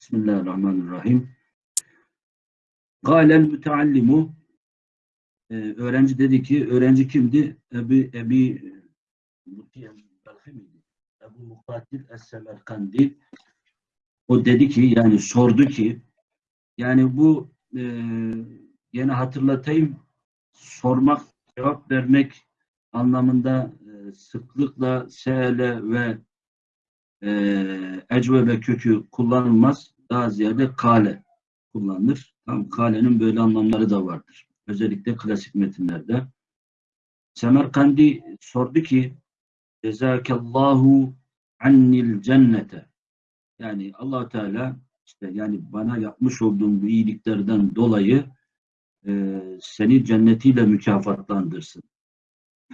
Bismillahirrahmanirrahim. Gâlel müteallimu e, öğrenci dedi ki, öğrenci kimdi? Ebi, Ebi Ebu Mukatil Es-Semerkandi o dedi ki, yani sordu ki yani bu e, yine hatırlatayım sormak, cevap vermek anlamında e, sıklıkla seele ve e, ecvebe kökü kullanılmaz. Daha ziyade kale kullanılır. Tam kalenin böyle anlamları da vardır. Özellikle klasik metinlerde. Semerkandi sordu ki Cezakallahu annil cennete yani allah Teala işte yani bana yapmış olduğum bu iyiliklerden dolayı e, seni cennetiyle mükafatlandırsın.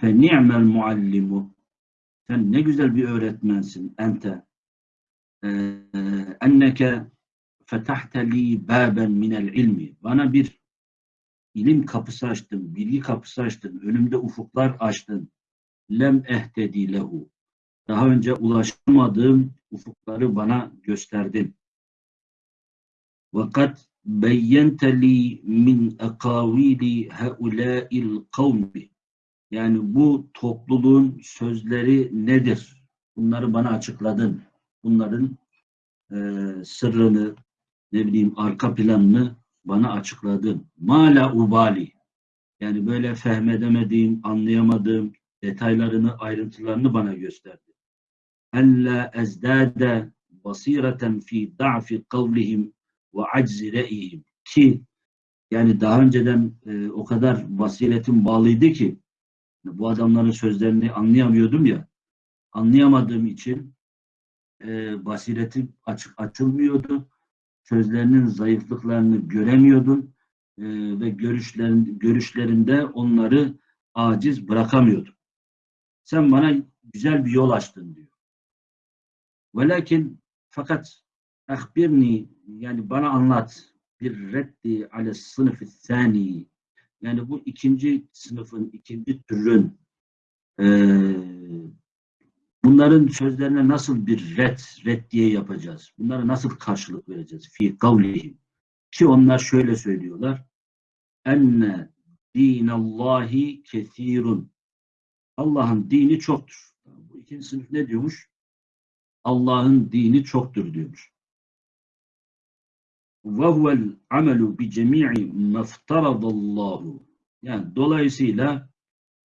Fe ni'mel muallimu sen ne güzel bir öğretmensin ente ee, enneke fetahte li baben minel ilmi bana bir ilim kapısı açtın, bilgi kapısı açtın, önümde ufuklar açtın. Lem ehtedi lehu. Daha önce ulaşamadığım ufukları bana gösterdin. Vakat beyyente li min ekavili heulâil kavmi. Yani bu topluluğun sözleri nedir? Bunları bana açıkladın. Bunların e, sırrını, ne bileyim arka planını bana açıkladın. Mala ubali. Yani böyle fehmedemediğim, anlayamadığım detaylarını, ayrıntılarını bana gösterdi. Ella ezdade basireten fi da'fi kavlihim ve aczi re'ihim. Ki yani daha önceden e, o kadar basiretim bağlıydı ki bu adamların sözlerini anlayamıyordum ya. Anlayamadığım için e, basiretim açık açılmıyordu. Sözlerinin zayıflıklarını göremiyordum e, ve görüşlerin, görüşlerinde onları aciz bırakamıyordum. Sen bana güzel bir yol açtın diyor. Velakin fakat ahbirni yani bana anlat bir reddi ale sınıfı thani yani bu ikinci sınıfın, ikinci türün e, bunların sözlerine nasıl bir red, red diye yapacağız? Bunlara nasıl karşılık vereceğiz? Fi kavlihim. Ki onlar şöyle söylüyorlar. Enne dinallahi kethirun. Allah'ın dini çoktur. Bu ikinci sınıf ne diyormuş? Allah'ın dini çoktur diyormuş. وَهُوَ الْعَمَلُ بِجَمِيعِ مَفْتَرَضَ اللّٰهُ Yani dolayısıyla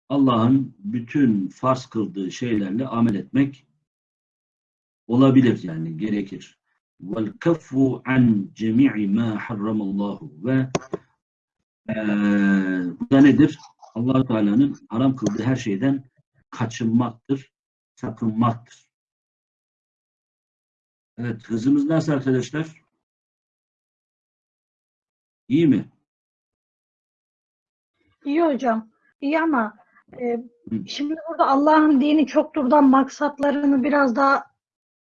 Allah'ın bütün farz kıldığı şeylerle amel etmek olabilir yani gerekir. وَالْكَفُّ عَنْ جَمِيعِ مَا حَرَّمَ اللّٰهُ Ve e, bu da nedir? allah Teala'nın haram kıldığı her şeyden kaçınmaktır, sakınmaktır. Evet, hızımız nasıl arkadaşlar? İyi mi? İyi hocam. İyi ama e, şimdi burada Allah'ın dini çokturdan maksatlarını biraz daha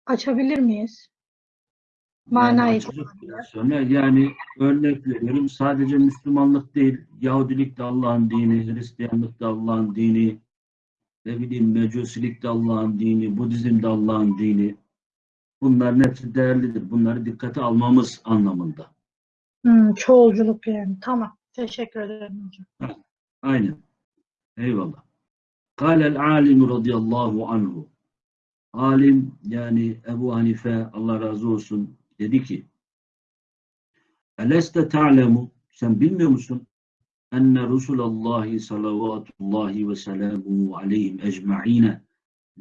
açabilir miyiz? Manayı yani, sonra yani örnek veriyorum sadece Müslümanlık değil Yahudilik de Allah'ın dini, Hristiyanlık da Allah'ın dini, ne bileyim Mecusilik de Allah'ın dini, Budizm de Allah'ın dini. Bunların hepsi değerlidir. Bunları dikkate almamız anlamında. Hmm, çoğulculuk yani. Tamam. Teşekkür ederim hocam. Aynen. Eyvallah. Kâlel alimu radıyallahu anhu. Alim yani Ebu Hanife Allah razı olsun dedi ki Eleste ta'lemu sen bilmiyor musun enne Resulallah salavatullahi ve selamuhu aleyhim ecma'ine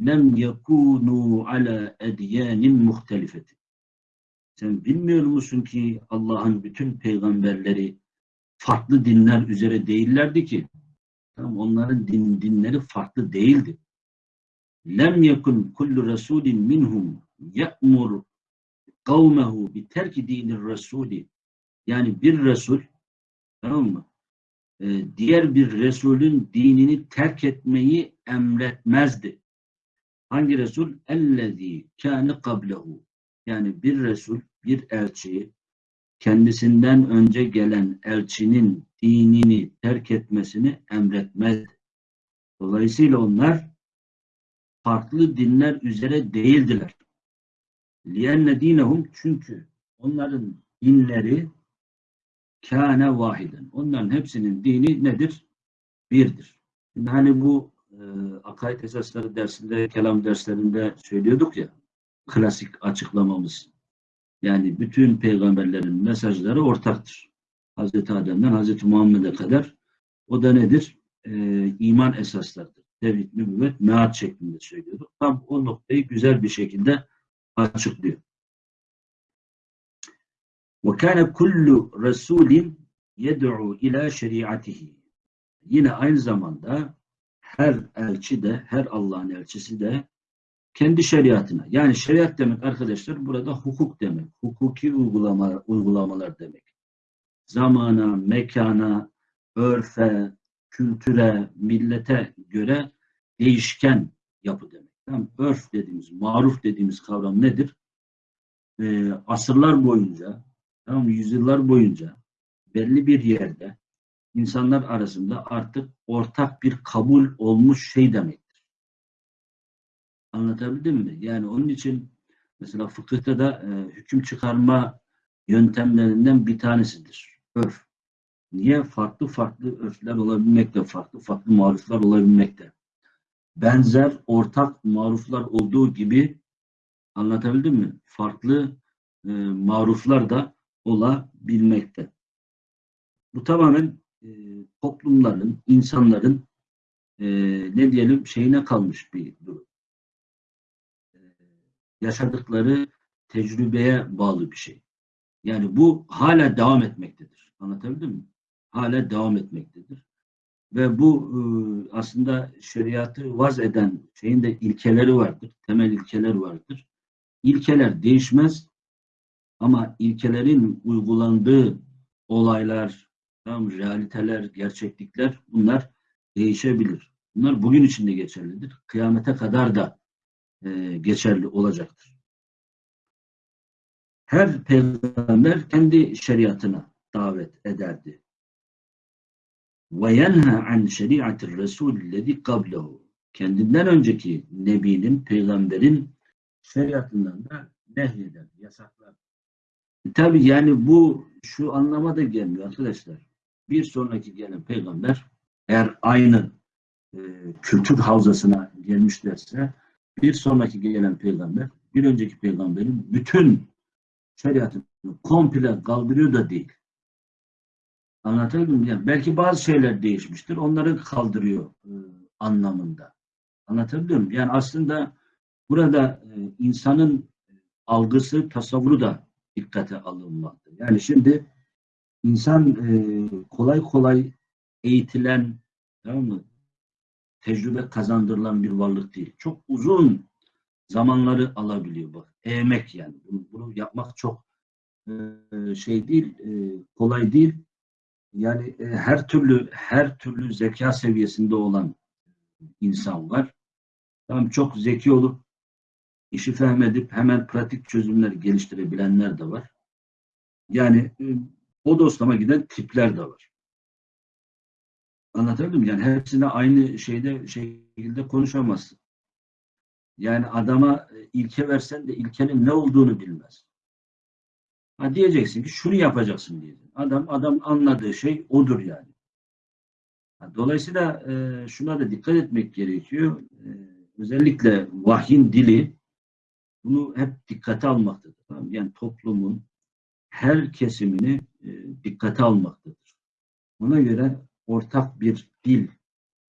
lem yekunu ala edyanin muhtelifeti sen bilmiyor musun ki Allah'ın bütün peygamberleri farklı dinler üzere değillerdi ki? Tamam, onların din, dinleri farklı değildi. Lem yekun kullu rasulin minhum ye'mur kavmehu bi terki dinir rasuli. Yani bir resul tamam mı? Ee, diğer bir resulün dinini terk etmeyi emretmezdi. Hangi resul? Ellezî kâne kablehu. Yani bir resul bir elçi kendisinden önce gelen elçinin dinini terk etmesini emretmez. Dolayısıyla onlar farklı dinler üzere değildiler. لِيَنَّ dinehum çünkü onların dinleri kâne vahiden. Onların hepsinin dini nedir? Birdir. Şimdi hani bu e, akaid esasları dersinde, kelam derslerinde söylüyorduk ya, klasik açıklamamız. Yani bütün peygamberlerin mesajları ortaktır. Hazreti Adem'den Hazreti Muhammed'e kadar o da nedir? E, iman esaslarıdır. Tevhid, nübüvvet, meat şeklinde söylüyorduk. Tam o noktayı güzel bir şekilde açıklıyor. وَكَانَ كُلُّ رَسُولٍ يَدْعُوا ila şeriatihi. Yine aynı zamanda her elçi de, her Allah'ın elçisi de kendi şeriatına. Yani şeriat demek arkadaşlar burada hukuk demek. Hukuki uygulama, uygulamalar demek. Zamana, mekana, örfe, kültüre, millete göre değişken yapı demek. Tamam, örf dediğimiz, maruf dediğimiz kavram nedir? Ee, asırlar boyunca, tamam, yüzyıllar boyunca belli bir yerde insanlar arasında artık ortak bir kabul olmuş şey demektir. Anlatabildim mi? Yani onun için mesela fıkıhta da e, hüküm çıkarma yöntemlerinden bir tanesidir. Örf. Niye? Farklı farklı örfler olabilmekte, farklı farklı maruflar olabilmekte. Benzer, ortak maruflar olduğu gibi anlatabildim mi? Farklı e, maruflar da olabilmekte. Bu tamamen e, toplumların, insanların e, ne diyelim şeyine kalmış bir durum. Yaşadıkları tecrübeye bağlı bir şey. Yani bu hala devam etmektedir. Anlatabildim mi? Hala devam etmektedir. Ve bu e, aslında şeriatı vaz eden şeyin de ilkeleri vardır. Temel ilkeler vardır. İlkeler değişmez ama ilkelerin uygulandığı olaylar, tamam, realiteler, gerçeklikler bunlar değişebilir. Bunlar bugün için de geçerlidir. Kıyamete kadar da e, geçerli olacaktır. Her peygamber kendi şeriatına davet ederdi. Ve yenha an şeriatir resulillezi qablehu. Kendinden önceki nebinin, peygamberin şeriatından da nehyeder, yasaklar. Tabi yani bu şu anlama da gelmiyor arkadaşlar. Bir sonraki gelen peygamber eğer aynı e, kültür havzasına gelmişlerse bir sonraki gelen peygamber bir önceki peygamberin bütün şeriatını komple kaldırıyor da değil. Anlatabildim mi? Yani belki bazı şeyler değişmiştir. Onları kaldırıyor e, anlamında. Anlatabiliyor muyum? Yani aslında burada e, insanın algısı, tasavvuru da dikkate alınmakta. Yani şimdi insan e, kolay kolay eğitilen, tamam mı? Tecrübe kazandırılan bir varlık değil. Çok uzun zamanları alabiliyor bak. Eğmek yani. Bunu, bunu yapmak çok e, şey değil, e, kolay değil. Yani e, her türlü her türlü zeka seviyesinde olan insan var. Tamam çok zeki olup işi fehmedip hemen pratik çözümler geliştirebilenler de var. Yani o dostlama giden tipler de var. Anlatabildim mi? Yani hepsine aynı şeyde şekilde konuşamazsın. Yani adama e, ilke versen de ilkenin ne olduğunu bilmez. Ha diyeceksin ki şunu yapacaksın diyeceksin. Adam adam anladığı şey odur yani. Dolayısıyla e, şuna da dikkat etmek gerekiyor. E, özellikle vahyin dili bunu hep dikkate almaktadır. Yani toplumun her kesimini e, dikkate almaktadır. Ona göre ortak bir dil,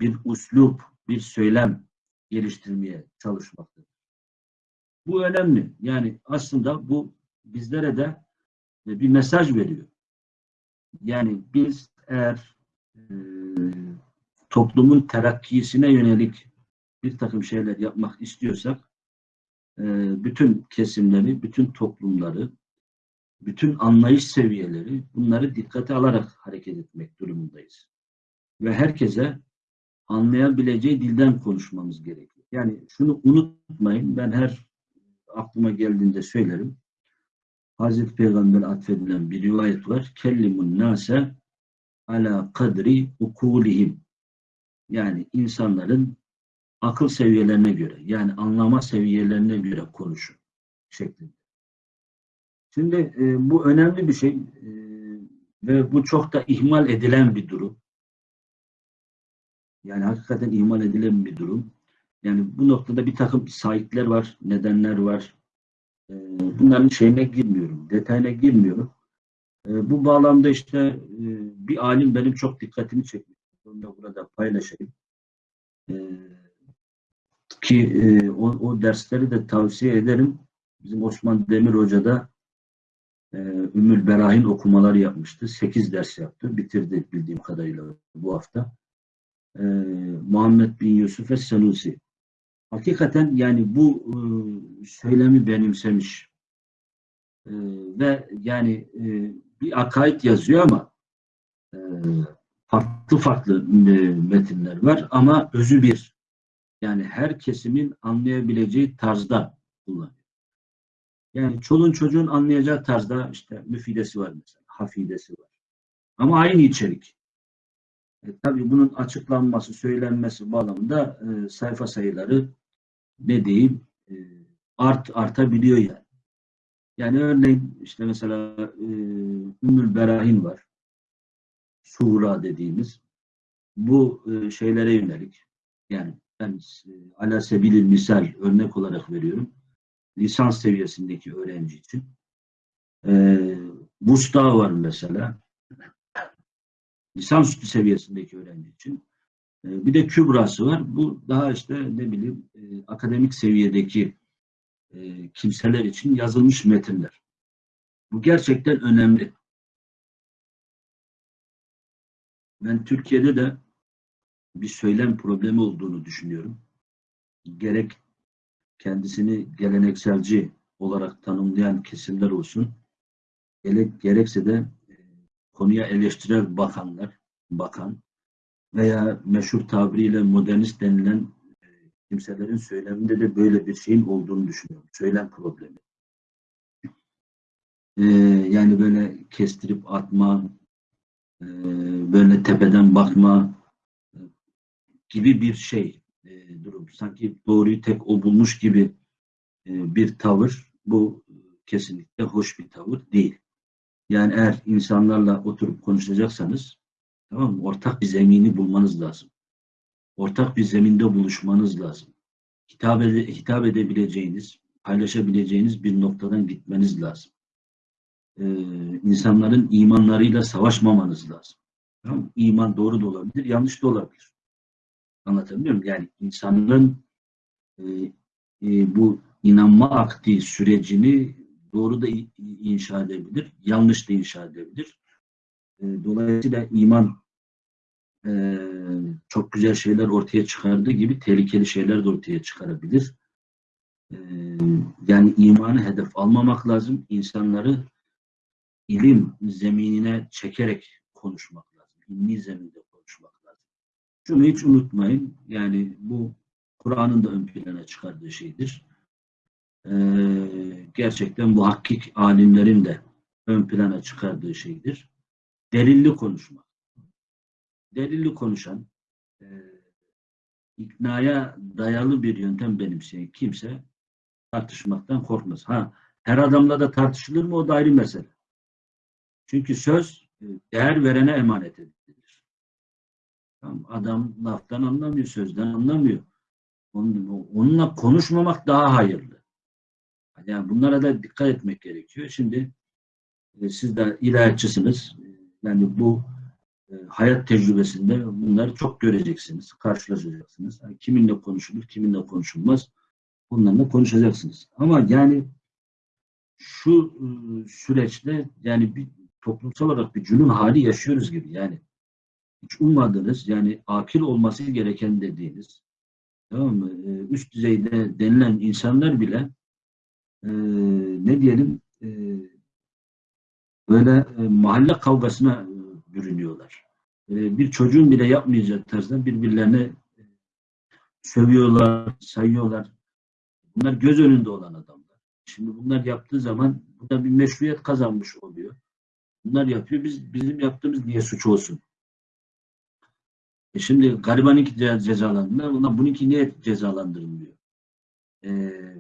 bir uslup, bir söylem geliştirmeye çalışmaktadır. Bu önemli. Yani aslında bu bizlere de e, bir mesaj veriyor. Yani biz eğer e, toplumun terakkisine yönelik bir takım şeyler yapmak istiyorsak e, bütün kesimleri, bütün toplumları, bütün anlayış seviyeleri bunları dikkate alarak hareket etmek durumundayız. Ve herkese anlayabileceği dilden konuşmamız gerekiyor. Yani şunu unutmayın, ben her aklıma geldiğinde söylerim. Hazreti Peygamber atfedilen bir rivayet var. Kellimun nase ala kadri ukulihim. Yani insanların akıl seviyelerine göre yani anlama seviyelerine göre konuşun şeklinde. Şimdi e, bu önemli bir şey e, ve bu çok da ihmal edilen bir durum. Yani hakikaten ihmal edilen bir durum. Yani bu noktada bir takım sahipler var, nedenler var. E, bunların şeyine girmiyorum, detayına girmiyorum. E, bu bağlamda işte e, bir alim benim çok dikkatimi çekmiş. Onu da burada paylaşayım. E, ki e, o, o dersleri de tavsiye ederim. Bizim Osman Demir Hoca da e, Ümmül Berahin okumaları yapmıştı. Sekiz ders yaptı. Bitirdi bildiğim kadarıyla bu hafta. E, Muhammed bin Yusuf Es-Senusi. Hakikaten yani bu e, söylemi benimsemiş. E, ve yani e, bir akaid yazıyor ama e, farklı farklı e, metinler var ama özü bir. Yani her kesimin anlayabileceği tarzda kullanıyor. Yani çolun çocuğun anlayacağı tarzda işte müfidesi var mesela, hafidesi var. Ama aynı içerik. E, tabii bunun açıklanması, söylenmesi bağlamında e, sayfa sayıları ne diyeyim e, art artabiliyor yani. Yani örneğin işte mesela e, Ümmül Berahin var. Sura dediğimiz. Bu e, şeylere yönelik. Yani ben e, ala sebilil misal örnek olarak veriyorum. Lisans seviyesindeki öğrenci için. E, Busta var mesela. Lisansüstü seviyesindeki öğrenci için. E, bir de Kübrası var. Bu daha işte ne bileyim e, akademik seviyedeki e, kimseler için yazılmış metinler. Bu gerçekten önemli. Ben Türkiye'de de bir söylem problemi olduğunu düşünüyorum. Gerek kendisini gelenekselci olarak tanımlayan kesimler olsun, gerek, gerekse de konuya eleştirel bakanlar, bakan veya meşhur tabiriyle modernist denilen e, kimselerin söyleminde de böyle bir şeyin olduğunu düşünüyorum. Söylem problemi. Ee, yani böyle kestirip atma, e, böyle tepeden bakma e, gibi bir şey e, durum. Sanki doğruyu tek o bulmuş gibi e, bir tavır. Bu kesinlikle hoş bir tavır değil. Yani eğer insanlarla oturup konuşacaksanız tamam mı? Ortak bir zemini bulmanız lazım. Ortak bir zeminde buluşmanız lazım. Hitap, ede, hitap edebileceğiniz, paylaşabileceğiniz bir noktadan gitmeniz lazım. Ee, insanların imanlarıyla savaşmamanız lazım. Tamam? İman doğru da olabilir, yanlış da olabilir. Anlatabiliyor muyum? Yani insanların e, e, bu inanma akti sürecini doğru da inşa edebilir, yanlış da inşa edebilir. E, dolayısıyla iman e, çok güzel şeyler ortaya çıkardığı gibi tehlikeli şeyler de ortaya çıkarabilir. E, yani imanı hedef almamak lazım. İnsanları ilim zeminine çekerek konuşmak lazım. İlmi zeminde konuşmak lazım. Şunu hiç unutmayın. Yani bu Kur'an'ın da ön plana çıkardığı şeydir. Ee, gerçekten bu hakik alimlerin de ön plana çıkardığı şeydir. Delilli konuşmak. Delilli konuşan e, iknaya dayalı bir yöntem benimseyen kimse tartışmaktan korkmaz. Ha, her adamla da tartışılır mı o da ayrı mesele. Çünkü söz e, değer verene emanet edilir. Adam laftan anlamıyor, sözden anlamıyor. Onunla konuşmamak daha hayırlı. Yani bunlara da dikkat etmek gerekiyor. Şimdi e, siz de ilahiyatçısınız. Yani bu e, hayat tecrübesinde bunları çok göreceksiniz, karşılaşacaksınız. Yani kiminle konuşulur, kiminle konuşulmaz. Bunlarla konuşacaksınız. Ama yani şu süreçte yani bir toplumsal olarak bir cünun hali yaşıyoruz gibi. Yani hiç ummadığınız yani akil olması gereken dediğiniz tamam mı? üst düzeyde denilen insanlar bile e, ne diyelim e, böyle e, mahalle kavgasına e, bürünüyorlar. E, bir çocuğun bile yapmayacağı tarzda birbirlerine e, sövüyorlar, sayıyorlar. Bunlar göz önünde olan adamlar. Şimdi bunlar yaptığı zaman bu da bir meşruiyet kazanmış oluyor. Bunlar yapıyor. Biz bizim yaptığımız niye suç olsun? E şimdi garibanınki cezalandırılır. Bunlar bununki niye cezalandırılmıyor? E,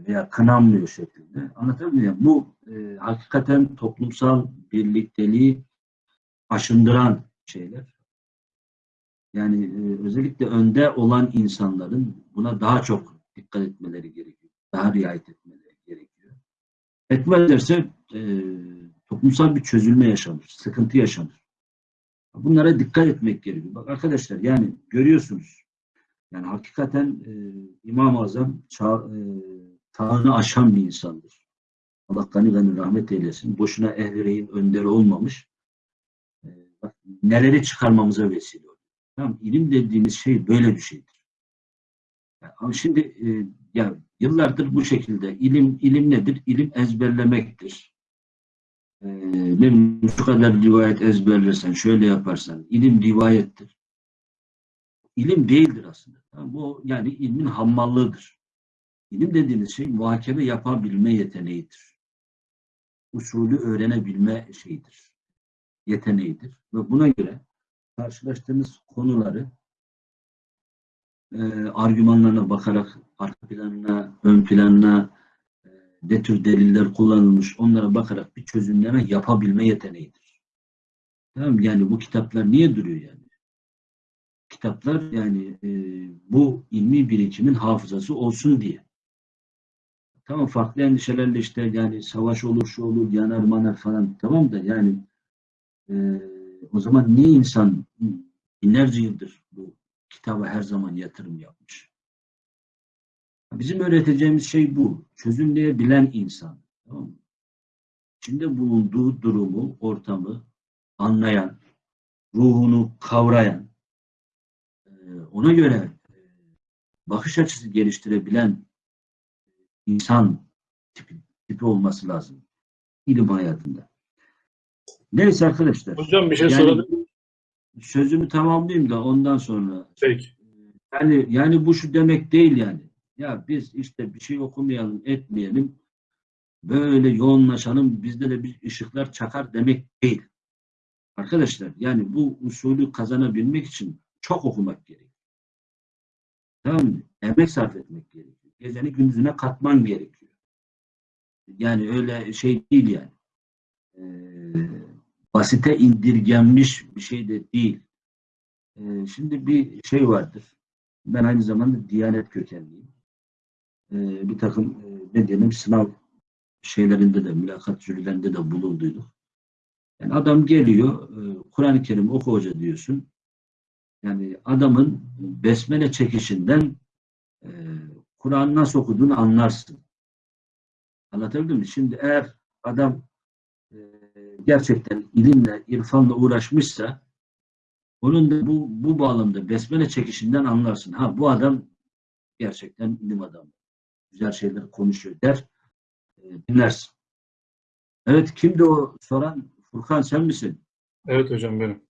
veya kınanmıyor şeklinde. Anlatabiliyor muyum? Bu e, hakikaten toplumsal birlikteliği aşındıran şeyler. Yani e, özellikle önde olan insanların buna daha çok dikkat etmeleri gerekiyor. Daha riayet etmeleri gerekiyor. Etmezlerse e, toplumsal bir çözülme yaşanır, sıkıntı yaşanır. Bunlara dikkat etmek gerekiyor. Bak arkadaşlar yani görüyorsunuz. Yani hakikaten e, İmam-ı Azam çağ, e, çağını aşan bir insandır. Allah gani gani rahmet eylesin. Boşuna ehlireyin önderi olmamış. E, bak, neleri çıkarmamıza vesile oluyor. Tamam, ilim dediğimiz şey böyle bir şeydir. Yani, ama şimdi e, ya yıllardır bu şekilde ilim ilim nedir? İlim ezberlemektir. E, ne şu kadar rivayet ezberlersen, şöyle yaparsan, ilim rivayettir. İlim değildir aslında. Bu yani ilmin hammallığıdır. İlim dediğimiz şey muhakeme yapabilme yeteneğidir. Usulü öğrenebilme şeyidir. Yeteneğidir. Ve buna göre karşılaştığınız konuları e, argümanlarına bakarak arka planına, ön planına e, ne tür deliller kullanılmış onlara bakarak bir çözümleme yapabilme yeteneğidir. Tamam? Yani bu kitaplar niye duruyor yani? Kitaplar yani e, bu ilmi birikimin hafızası olsun diye. Tamam farklı endişelerle işte yani savaş olur, şu olur, yanar manar falan tamam da yani e, o zaman niye insan binlerce yıldır bu kitaba her zaman yatırım yapmış? Bizim öğreteceğimiz şey bu. Çözümleyebilen insan. Tamam mı? İçinde bulunduğu durumu, ortamı anlayan, ruhunu kavrayan, ona göre e, bakış açısı geliştirebilen insan tipi, tipi olması lazım ilim hayatında. Neyse arkadaşlar. Hocam bir şey Yani-? Sözümü tamamlayayım da ondan sonra. Peki. Yani yani bu şu demek değil yani. Ya biz işte bir şey okumayalım, etmeyelim. Böyle yoğunlaşalım, bizde de bir ışıklar çakar demek değil. Arkadaşlar yani bu usulü kazanabilmek için çok okumak gerekiyor. Tamam mı? Emek sarf etmek gerekiyor. Geceni gündüzüne katman gerekiyor. Yani öyle şey değil yani. Ee, basite indirgenmiş bir şey de değil. Ee, şimdi bir şey vardır. Ben aynı zamanda Diyanet kökenliyim. Ee, bir takım e, ne diyelim sınav şeylerinde de mülakat jürilerinde de bulunduyduk. Yani adam geliyor e, Kur'an-ı Kerim oku hoca diyorsun. Yani adamın besmele çekişinden e, Kur'an nasıl okuduğunu anlarsın. Anlatabildim mi? Şimdi eğer adam e, gerçekten ilimle, irfanla uğraşmışsa onun da bu, bu bağlamda besmele çekişinden anlarsın. Ha bu adam gerçekten ilim adamı. Güzel şeyler konuşuyor der. E, dinlersin. Evet kimdi o soran? Furkan sen misin? Evet hocam benim.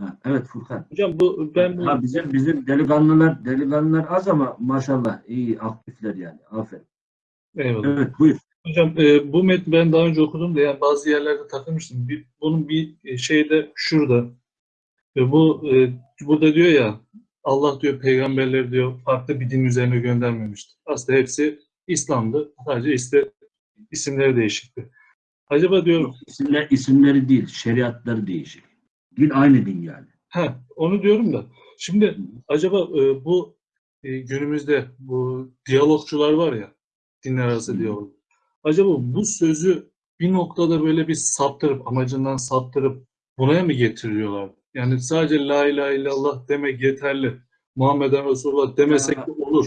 Ha, evet Furkan. Hocam bu ben bu Ha, bizim bizim delikanlılar delikanlılar az ama maşallah iyi aktifler yani. Aferin. eyvallah. Evet buyur. Hocam e, bu metni ben daha önce okudum da yani bazı yerlerde takılmıştım. Bir, bunun bir e, şeyde şurada. E, bu e, burada diyor ya Allah diyor peygamberleri diyor farklı bir din üzerine göndermemişti. Aslında hepsi İslam'dı. Sadece işte isimleri değişikti. Acaba diyorum İsimler, isimleri değil, şeriatları değişik. Din aynı din yani. Ha, onu diyorum da. Şimdi acaba e, bu e, günümüzde bu diyalogçular var ya, dinler arası diyalog. Acaba bu sözü bir noktada böyle bir saptırıp, amacından saptırıp buraya mı getiriyorlar? Yani sadece la ilahe illallah demek yeterli. Muhammeden Resulullah demesek de olur.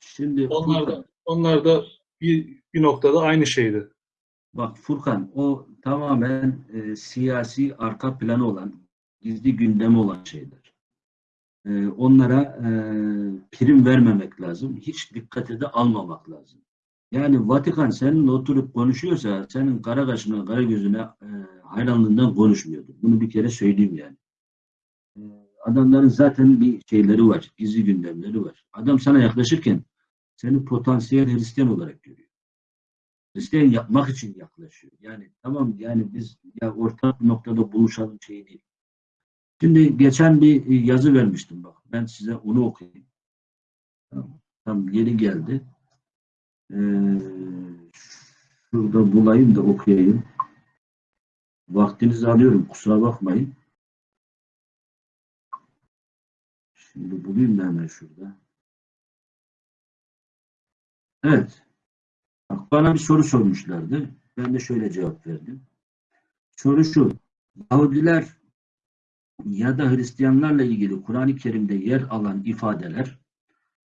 Şimdi Onlar da, onlar da bir, bir noktada aynı şeydi. bak Furkan o tamamen e, siyasi arka planı olan, gizli gündemi olan şeyler. E, onlara e, prim vermemek lazım. Hiç dikkate de almamak lazım. Yani Vatikan seninle oturup konuşuyorsa senin kara kaşına, kara gözüne e, hayranlığından konuşmuyordur. Bunu bir kere söyleyeyim yani. E, adamların zaten bir şeyleri var, gizli gündemleri var. Adam sana yaklaşırken seni potansiyel Hristiyan olarak görüyor. Hristiyan yapmak için yaklaşıyor. Yani tamam yani biz ya ortak noktada buluşalım şey değil. Şimdi geçen bir e, yazı vermiştim bak. Ben size onu okuyayım. Tam yeri geldi. Ee, şurada bulayım da okuyayım. Vaktinizi alıyorum. Kusura bakmayın. Şimdi bulayım da hemen şurada. Evet. Bana bir soru sormuşlardı. Ben de şöyle cevap verdim. Soru şu. Yahudiler ya da Hristiyanlarla ilgili Kur'an-ı Kerim'de yer alan ifadeler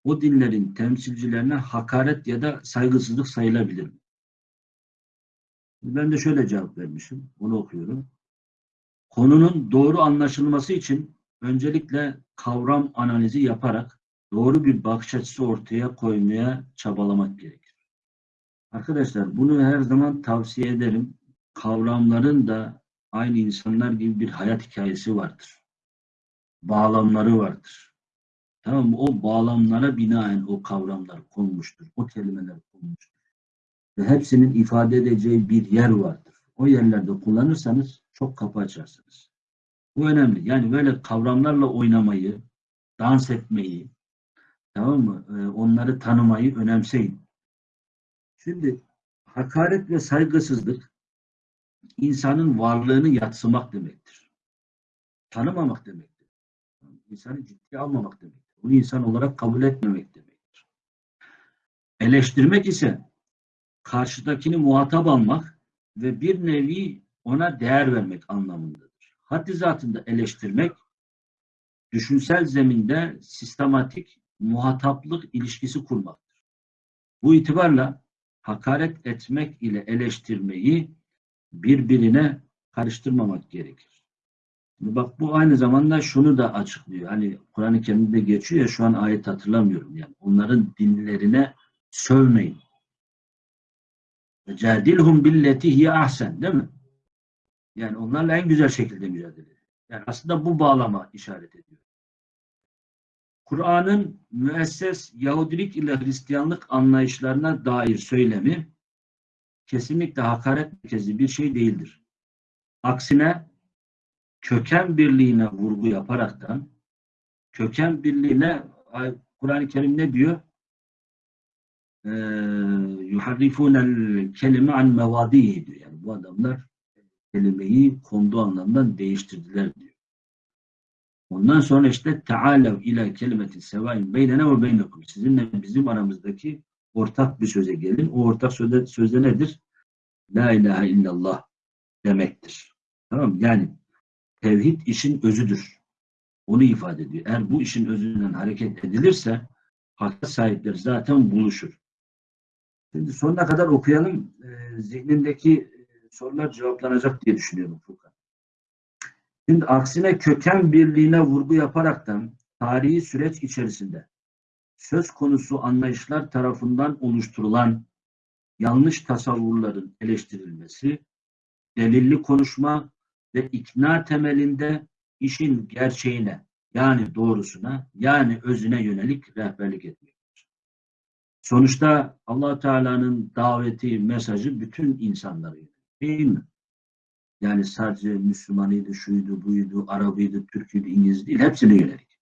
o dinlerin temsilcilerine hakaret ya da saygısızlık sayılabilir mi? Ben de şöyle cevap vermişim. Onu okuyorum. Konunun doğru anlaşılması için öncelikle kavram analizi yaparak doğru bir bakış açısı ortaya koymaya çabalamak gerekir. Arkadaşlar bunu her zaman tavsiye ederim. Kavramların da aynı insanlar gibi bir hayat hikayesi vardır. Bağlamları vardır. Tamam mı? O bağlamlara binaen o kavramlar konmuştur. O kelimeler konmuştur. Ve hepsinin ifade edeceği bir yer vardır. O yerlerde kullanırsanız çok kapı açarsınız. Bu önemli. Yani böyle kavramlarla oynamayı, dans etmeyi, tamam mı? Ee, onları tanımayı önemseyin. Şimdi hakaret ve saygısızlık insanın varlığını yatsımak demektir. Tanımamak demektir. İnsanı ciddiye almamak demektir. Onu insan olarak kabul etmemek demektir. Eleştirmek ise karşıdakini muhatap almak ve bir nevi ona değer vermek anlamındadır. Haddi zatında eleştirmek, düşünsel zeminde sistematik muhataplık ilişkisi kurmaktır. Bu itibarla hakaret etmek ile eleştirmeyi birbirine karıştırmamak gerekir. Şimdi bak bu aynı zamanda şunu da açıklıyor. Hani Kur'an-ı Kerim'de geçiyor ya şu an ayet hatırlamıyorum yani. Onların dinlerine sövmeyin. Cadilhum billeti hiye ahsen değil mi? Yani onlarla en güzel şekilde mücadele ediyor. Yani aslında bu bağlama işaret ediyor. Kur'an'ın müesses Yahudilik ile Hristiyanlık anlayışlarına dair söylemi kesinlikle hakaret merkezi bir şey değildir. Aksine köken birliğine vurgu yaparaktan köken birliğine Kur'an-ı Kerim ne diyor? yuharrifunel kelime an mevadihi diyor. Yani bu adamlar kelimeyi konduğu anlamdan değiştirdiler diyor. Ondan sonra işte taalev ila kelimeti sevain beynene ve beynekum. Sizinle bizim aramızdaki ortak bir söze gelin. O ortak sözde, sözde nedir? La ilahe illallah demektir. Tamam mı? Yani tevhid işin özüdür. Onu ifade ediyor. Eğer bu işin özünden hareket edilirse hak sahipleri zaten buluşur. Şimdi sonuna kadar okuyalım. Ee, zihnindeki sorular cevaplanacak diye düşünüyorum Furkan. Şimdi aksine köken birliğine vurgu yaparaktan tarihi süreç içerisinde söz konusu anlayışlar tarafından oluşturulan yanlış tasavvurların eleştirilmesi, delilli konuşma ve ikna temelinde işin gerçeğine yani doğrusuna yani özüne yönelik rehberlik etmektir. Sonuçta allah Teala'nın daveti, mesajı bütün insanlara değil mi? Yani sadece Müslümanıydı, şuydu, buydu, Arabıydı, Türküydü, İngiliz değil, hepsine yönelik.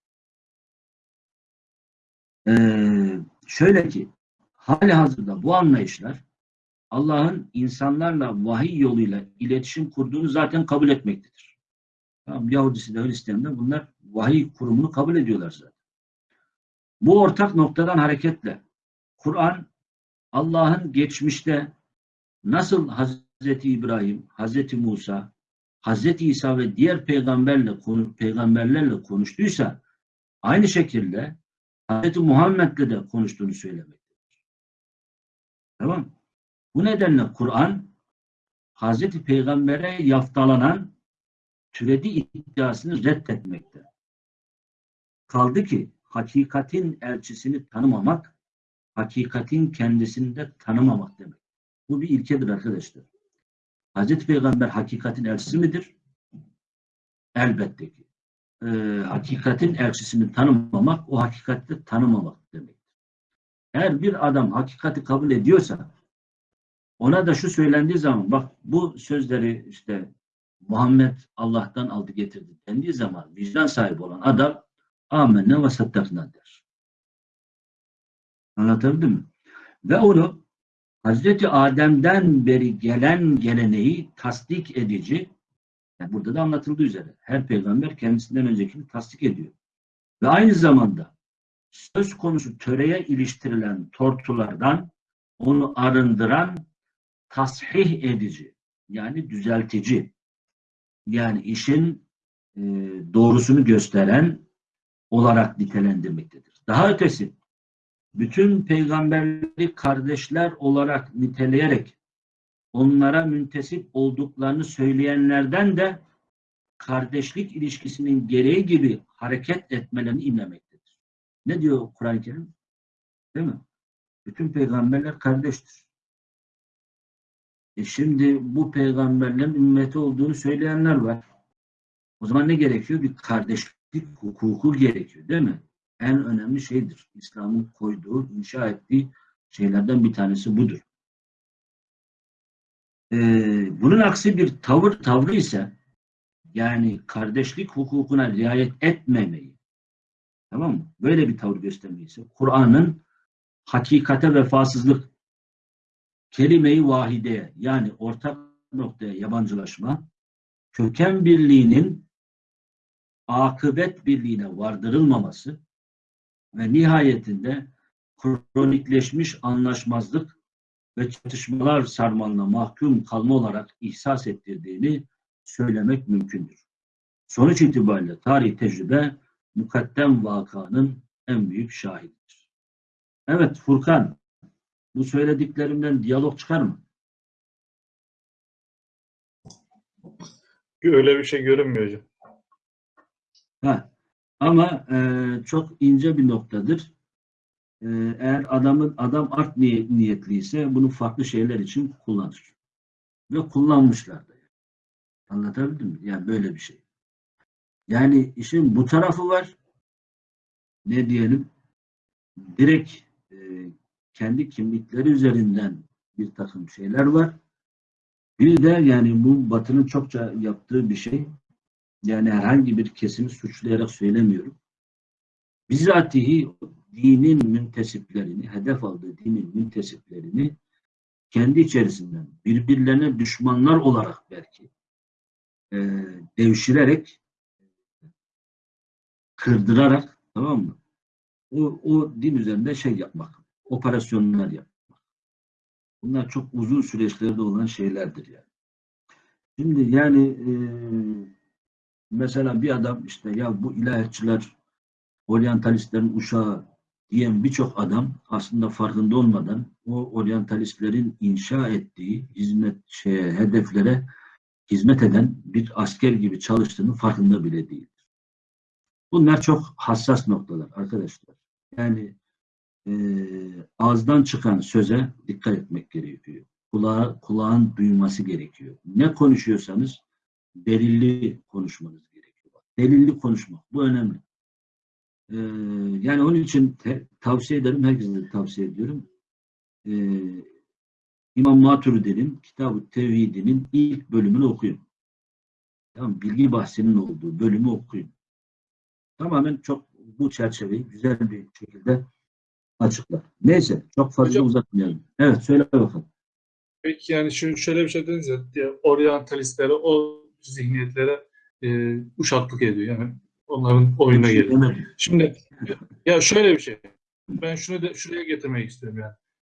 Ee, şöyle ki, hali hazırda bu anlayışlar Allah'ın insanlarla vahiy yoluyla iletişim kurduğunu zaten kabul etmektedir. Tamam, Yahudisi de Hristiyan da bunlar vahiy kurumunu kabul ediyorlar zaten. Bu ortak noktadan hareketle Kur'an Allah'ın geçmişte nasıl Hazreti İbrahim, Hazreti Musa, Hazreti İsa ve diğer peygamberle peygamberlerle konuştuysa aynı şekilde Hazreti Muhammed'le de konuştuğunu söylemektedir. Tamam Bu nedenle Kur'an Hazreti Peygamber'e yaftalanan türedi iddiasını reddetmekte. Kaldı ki hakikatin elçisini tanımamak, hakikatin kendisini de tanımamak demek. Bu bir ilkedir arkadaşlar. Hazreti Peygamber hakikatin elçisi midir? Elbette ki. Ee, hakikatin elçisini tanımamak, o hakikati tanımamak demektir. Eğer bir adam hakikati kabul ediyorsa, ona da şu söylendiği zaman, bak bu sözleri işte Muhammed Allah'tan aldı getirdi dendiği zaman vicdan sahibi olan adam amenne ve sattakna der. Anlatabildim mi? Ve onu Hazreti Adem'den beri gelen geleneği tasdik edici, yani burada da anlatıldığı üzere her peygamber kendisinden öncekini tasdik ediyor. Ve aynı zamanda söz konusu töreye iliştirilen tortulardan onu arındıran tasih edici, yani düzeltici, yani işin e, doğrusunu gösteren olarak nitelendirmektedir. Daha ötesi, bütün peygamberleri kardeşler olarak niteleyerek onlara müntesip olduklarını söyleyenlerden de kardeşlik ilişkisinin gereği gibi hareket etmelerini inlemektedir. Ne diyor Kur'an-ı Kerim? Değil mi? Bütün peygamberler kardeştir. E şimdi bu peygamberlerin ümmeti olduğunu söyleyenler var. O zaman ne gerekiyor? Bir kardeşlik hukuku gerekiyor değil mi? En önemli şeydir. İslam'ın koyduğu, inşa ettiği şeylerden bir tanesi budur. Ee, bunun aksi bir tavır tavrı ise yani kardeşlik hukukuna riayet etmemeyi tamam mı? Böyle bir tavır göstermeyi Kur'an'ın hakikate vefasızlık kelime-i vahideye yani ortak noktaya yabancılaşma köken birliğinin akıbet birliğine vardırılmaması ve nihayetinde kronikleşmiş anlaşmazlık ve çatışmalar sarmalına mahkum kalma olarak ihsas ettirdiğini söylemek mümkündür. Sonuç itibariyle tarih tecrübe mukaddem vakanın en büyük şahididir. Evet Furkan, bu söylediklerimden diyalog çıkar mı? Öyle bir şey görünmüyor hocam. Ha. Ama e, çok ince bir noktadır. E, eğer adamın adam art niye- niyetliyse bunu farklı şeyler için kullanır. Ve kullanmışlar da. yani. Anlatabildim mi? Yani böyle bir şey. Yani işin bu tarafı var. Ne diyelim? Direkt e, kendi kimlikleri üzerinden bir takım şeyler var. Bir de yani bu Batı'nın çokça yaptığı bir şey. Yani herhangi bir kesimi suçlayarak söylemiyorum. Bizatihi dinin müntesiplerini, hedef aldığı dinin müntesiplerini kendi içerisinden birbirlerine düşmanlar olarak belki e, devşirerek kırdırarak tamam mı? O, o din üzerinde şey yapmak, operasyonlar yapmak. Bunlar çok uzun süreçlerde olan şeylerdir yani. Şimdi yani e, mesela bir adam işte ya bu ilahiyatçılar oryantalistlerin uşağı diyen birçok adam aslında farkında olmadan o oryantalistlerin inşa ettiği hizmet şeye, hedeflere hizmet eden bir asker gibi çalıştığının farkında bile değildir. Bunlar çok hassas noktalar arkadaşlar. Yani e, ağızdan çıkan söze dikkat etmek gerekiyor. Kulağa, kulağın duyması gerekiyor. Ne konuşuyorsanız delilli konuşmanız gerekiyor. Delilli konuşmak. Bu önemli. Ee, yani onun için te- tavsiye ederim. Herkese de tavsiye ediyorum. Ee, İmam Maturidi'nin Kitab-ı Tevhid'inin ilk bölümünü okuyun. Tamam, bilgi bahsinin olduğu bölümü okuyun. Tamamen çok bu çerçeveyi güzel bir şekilde açıklar. Neyse çok fazla Hocam- uzatmayalım. Evet söyle bakalım. Peki yani şöyle bir şey dediniz ya oryantalistlere, o zihniyetlere e, uşaklık ediyor. Yani onların oyuna geliyor. Şimdi ya şöyle bir şey. Ben şunu da şuraya getirmek istiyorum yani.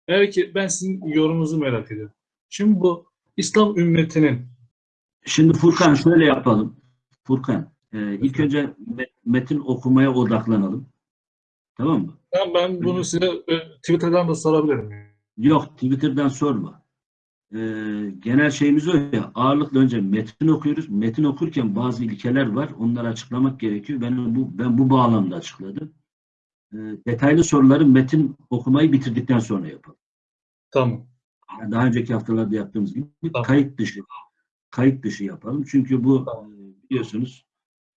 Eğer ki ben sizin yorumunuzu merak ediyorum. Şimdi bu İslam ümmetinin Şimdi Furkan şöyle yapalım. Furkan e, ilk önce me- metin okumaya odaklanalım. Tamam mı? ben, ben bunu size e, Twitter'dan da sorabilirim. Yok Twitter'dan sorma. Ee, genel şeyimiz o ya. Ağırlıkla önce metin okuyoruz. Metin okurken bazı ilkeler var. Onları açıklamak gerekiyor. Ben bu ben bu bağlamda açıkladım. Ee, detaylı soruları metin okumayı bitirdikten sonra yapalım. Tamam. Yani daha önceki haftalarda yaptığımız gibi Tamam. kayıt dışı kayıt dışı yapalım. Çünkü bu Tamam. e, biliyorsunuz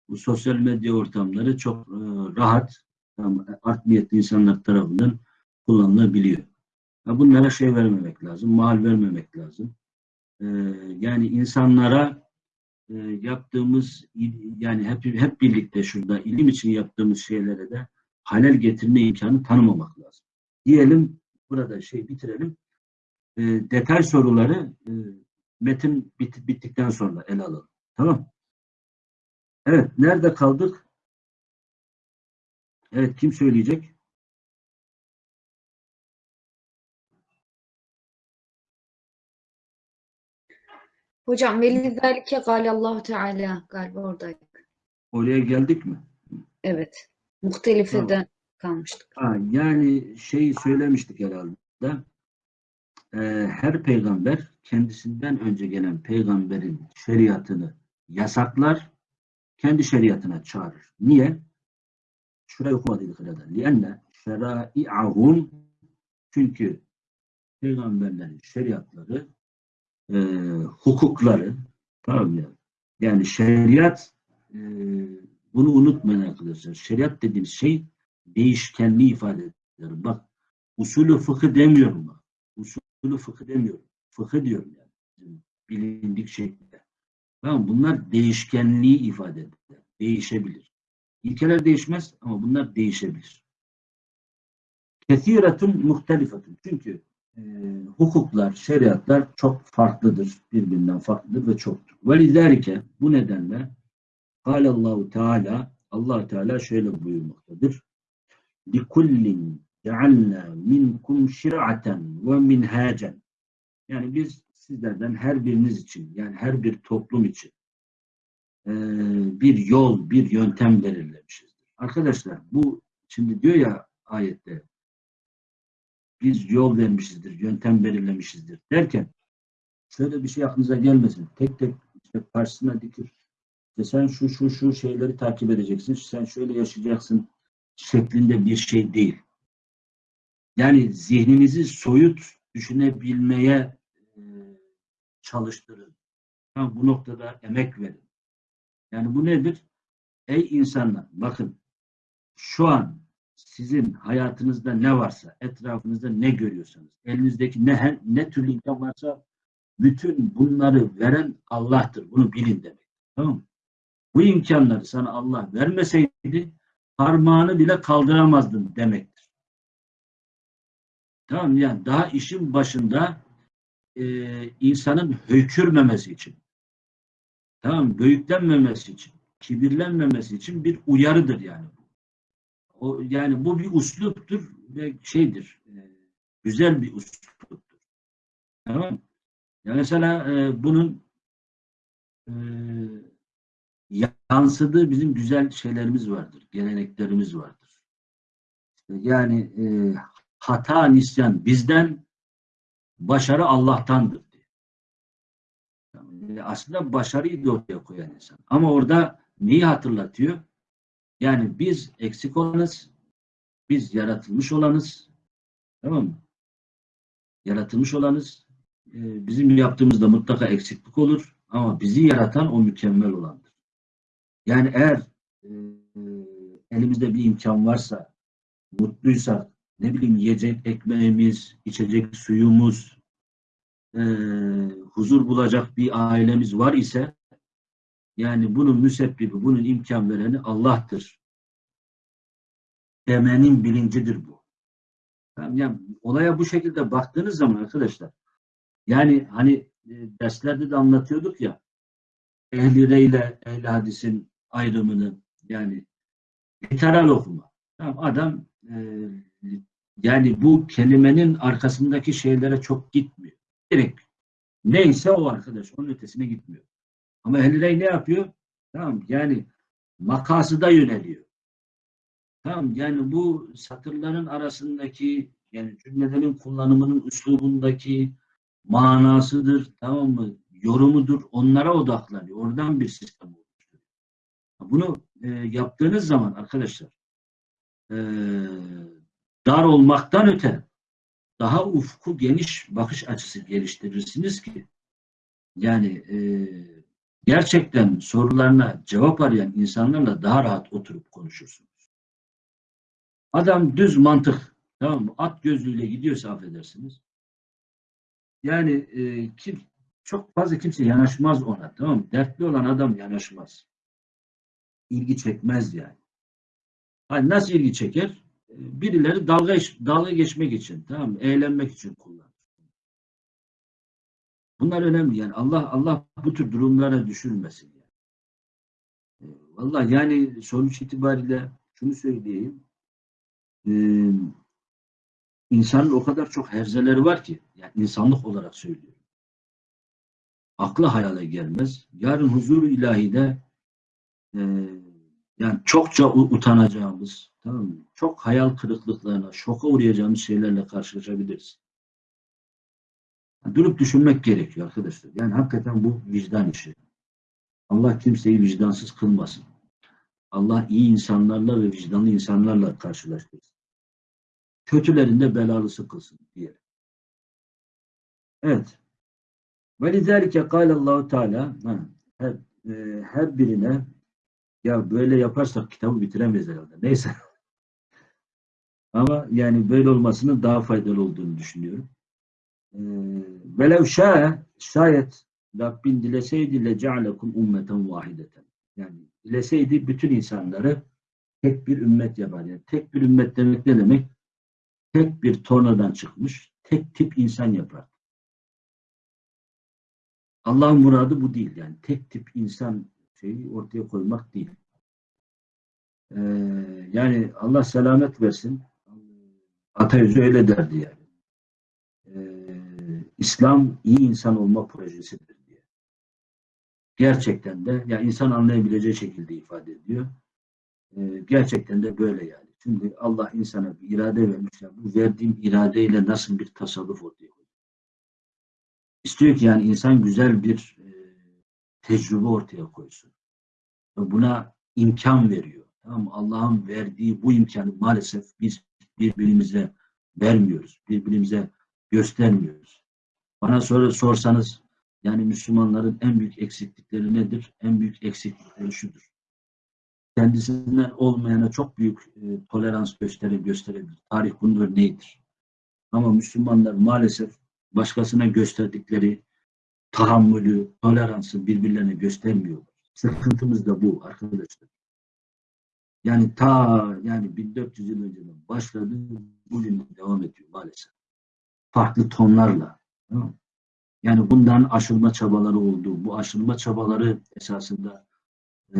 bu sosyal medya ortamları çok e, rahat tam, art niyetli insanlar tarafından kullanılabiliyor. Ya bunlara şey vermemek lazım, mal vermemek lazım. Ee, yani insanlara e, yaptığımız yani hep hep birlikte şurada ilim için yaptığımız şeylere de halel getirme imkanı tanımamak lazım. Diyelim burada şey bitirelim. e, detay soruları e, metin bit- bittikten sonra ele alalım. Tamam. Evet. Nerede kaldık? Evet. Kim söyleyecek? Hocam velizalike Allahu Teala galiba oradaydık. Oraya geldik mi? Evet. Muhtelifeden kalmıştık. Ha, yani şey söylemiştik herhalde. Ee, her peygamber kendisinden önce gelen peygamberin şeriatını yasaklar, kendi şeriatına çağırır. Niye? Şurayı okumadıydık herhalde. لِأَنَّ شَرَائِعَهُمْ Çünkü peygamberlerin şeriatları, e, hukukları, tamam mı? Yani şeriat, e, bunu unutmayın arkadaşlar. Şeriat dediğimiz şey değişkenliği ifade eder. Bak usulü fıkı demiyorum bak. Usulü fıkı demiyorum. Fıkı diyorum yani. Bilindik şekilde. Tamam bunlar değişkenliği ifade eder. Değişebilir. İlkeler değişmez ama bunlar değişebilir. Kesiretun muhtelifetun. Çünkü e, hukuklar, şeriatlar çok farklıdır. Birbirinden farklıdır ve çoktur. Ve bu nedenle Allahu Teala Allah Teala şöyle buyurmaktadır. لِكُلِّنْ جَعَلْنَا مِنْكُمْ شِرْعَةً وَمِنْهَاجًا Yani biz sizlerden her biriniz için, yani her bir toplum için eee, bir yol, bir yöntem belirlemişizdir. Arkadaşlar bu şimdi diyor ya ayette biz yol vermişizdir, yöntem belirlemişizdir derken şöyle bir şey aklınıza gelmesin. Tek tek işte karşısına dikir. İşte sen şu şu şu şeyleri takip edeceksin, sen şöyle yaşayacaksın şeklinde bir şey değil. Yani zihninizi soyut düşünebilmeye e, çalıştırın. Tamam, bu noktada emek verin. Yani bu nedir? Ey insanlar bakın şu an sizin hayatınızda ne varsa, etrafınızda ne görüyorsanız, elinizdeki ne, ne türlü imkan varsa bütün bunları veren Allah'tır. Bunu bilin demek. Tamam? Bu imkanları sana Allah vermeseydi parmağını bile kaldıramazdın demektir. Tamam yani daha işin başında e, insanın hökürmemesi için tamam mı? büyüklenmemesi için kibirlenmemesi için bir uyarıdır yani. O, yani bu bir usluptur ve şeydir e, güzel bir usluptur. Tamam? Ya mesela e, bunun e, yansıdığı bizim güzel şeylerimiz vardır, geleneklerimiz vardır. Yani e, hata nisyan bizden, başarı Allah'tandır diye. Yani aslında başarıyı da ortaya koyan insan. Ama orada neyi hatırlatıyor? Yani biz eksik olanız, biz yaratılmış olanız, tamam mı? Yaratılmış olanız, e, bizim yaptığımızda mutlaka eksiklik olur ama bizi yaratan o mükemmel olandır. Yani eğer e, elimizde bir imkan varsa, mutluysak, ne bileyim yiyecek ekmeğimiz, içecek suyumuz, e, huzur bulacak bir ailemiz var ise, yani bunun müsebbibi, bunun imkan vereni Allah'tır. Demenin bilincidir bu. Yani, olaya bu şekilde baktığınız zaman arkadaşlar, yani hani e, derslerde de anlatıyorduk ya, ehli ile ehli hadisin ayrımını yani literal okuma. Tamam, adam e, yani bu kelimenin arkasındaki şeylere çok gitmiyor. Direkt neyse o arkadaş onun ötesine gitmiyor. Ama ehli rey ne yapıyor? Tamam yani makasıda yöneliyor. Tamam yani bu satırların arasındaki yani cümlelerin kullanımının üslubundaki manasıdır tamam mı? Yorumudur. Onlara odaklanıyor. Oradan bir sistem oluşturuyor. Bunu e, yaptığınız zaman arkadaşlar e, dar olmaktan öte daha ufku geniş bakış açısı geliştirirsiniz ki yani e, gerçekten sorularına cevap arayan insanlarla daha rahat oturup konuşursunuz. Adam düz mantık tamam mı? At gözlüğüyle gidiyorsa affedersiniz. Yani e, kim, çok fazla kimse yanaşmaz ona tamam mı? Dertli olan adam yanaşmaz. İlgi çekmez yani. Hani nasıl ilgi çeker? E, Birileri dalga, dalga geçmek için tamam mı? Eğlenmek için kullanır. Bunlar önemli yani Allah Allah bu tür durumlara düşürmesin. Yani. E, Vallahi yani sonuç itibariyle şunu söyleyeyim. Ee, insanın o kadar çok herzeleri var ki yani insanlık olarak söylüyorum. Akla hayale gelmez. Yarın huzuru ilahide e, yani çokça utanacağımız, tamam mı? Çok hayal kırıklıklarına, şoka uğrayacağımız şeylerle karşılaşabiliriz. Durup düşünmek gerekiyor arkadaşlar. Yani hakikaten bu vicdan işi. Allah kimseyi vicdansız kılmasın. Allah iyi insanlarla ve vicdanlı insanlarla karşılaştırsın. Kötülerin de belalısı kılsın diye. Evet. Ve lizâlike Allahu Teala ha, her, e, her birine ya böyle yaparsak kitabı bitiremeyiz herhalde. Neyse. Ama yani böyle olmasının daha faydalı olduğunu düşünüyorum. Ee, Velev şâe şayet Rabbin dileseydi le cealekum ummeten vahideten. Yani dileseydi bütün insanları tek bir ümmet yapar. Yani tek bir ümmet demek ne demek? Tek bir tornadan çıkmış, tek tip insan yapar. Allah'ın muradı bu değil. Yani tek tip insan şeyi ortaya koymak değil. Ee, yani Allah selamet versin. Atayüzü öyle derdi yani. İslam iyi insan olma projesidir diye. Gerçekten de ya insan anlayabileceği şekilde ifade ediyor. Ee, gerçekten de böyle yani. Şimdi Allah insana bir irade vermiş. ya, bu verdiğim iradeyle nasıl bir tasarruf ortaya koyuyor? İstiyor ki yani insan güzel bir e, tecrübe ortaya koysun. Ve buna imkan veriyor. Tamam? Allah'ın verdiği bu imkanı maalesef biz birbirimize vermiyoruz. Birbirimize göstermiyoruz. Bana sonra sorsanız yani Müslümanların en büyük eksiklikleri nedir? En büyük eksiklikleri şudur. Kendisinden olmayana çok büyük e, tolerans gösterir, gösterebilir. Tarih bunun örneğidir. Ama Müslümanlar maalesef başkasına gösterdikleri tahammülü, toleransı birbirlerine göstermiyorlar. Sıkıntımız da bu arkadaşlar. Yani ta yani 1400 yıl önceden başladı, bugün de devam ediyor maalesef. Farklı tonlarla. Yani bundan aşılma çabaları oldu. Bu aşılma çabaları esasında e,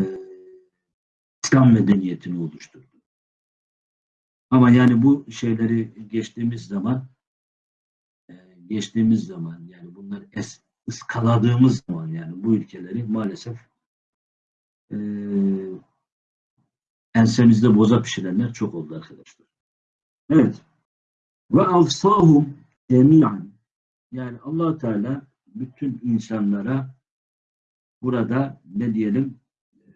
İslam medeniyetini oluşturdu. Ama yani bu şeyleri geçtiğimiz zaman e, geçtiğimiz zaman yani bunları es, ıskaladığımız zaman yani bu ülkeleri maalesef e, ensemizde boza pişirenler çok oldu arkadaşlar. Evet. Ve avsahum cemiyan yani allah Teala bütün insanlara burada ne diyelim e,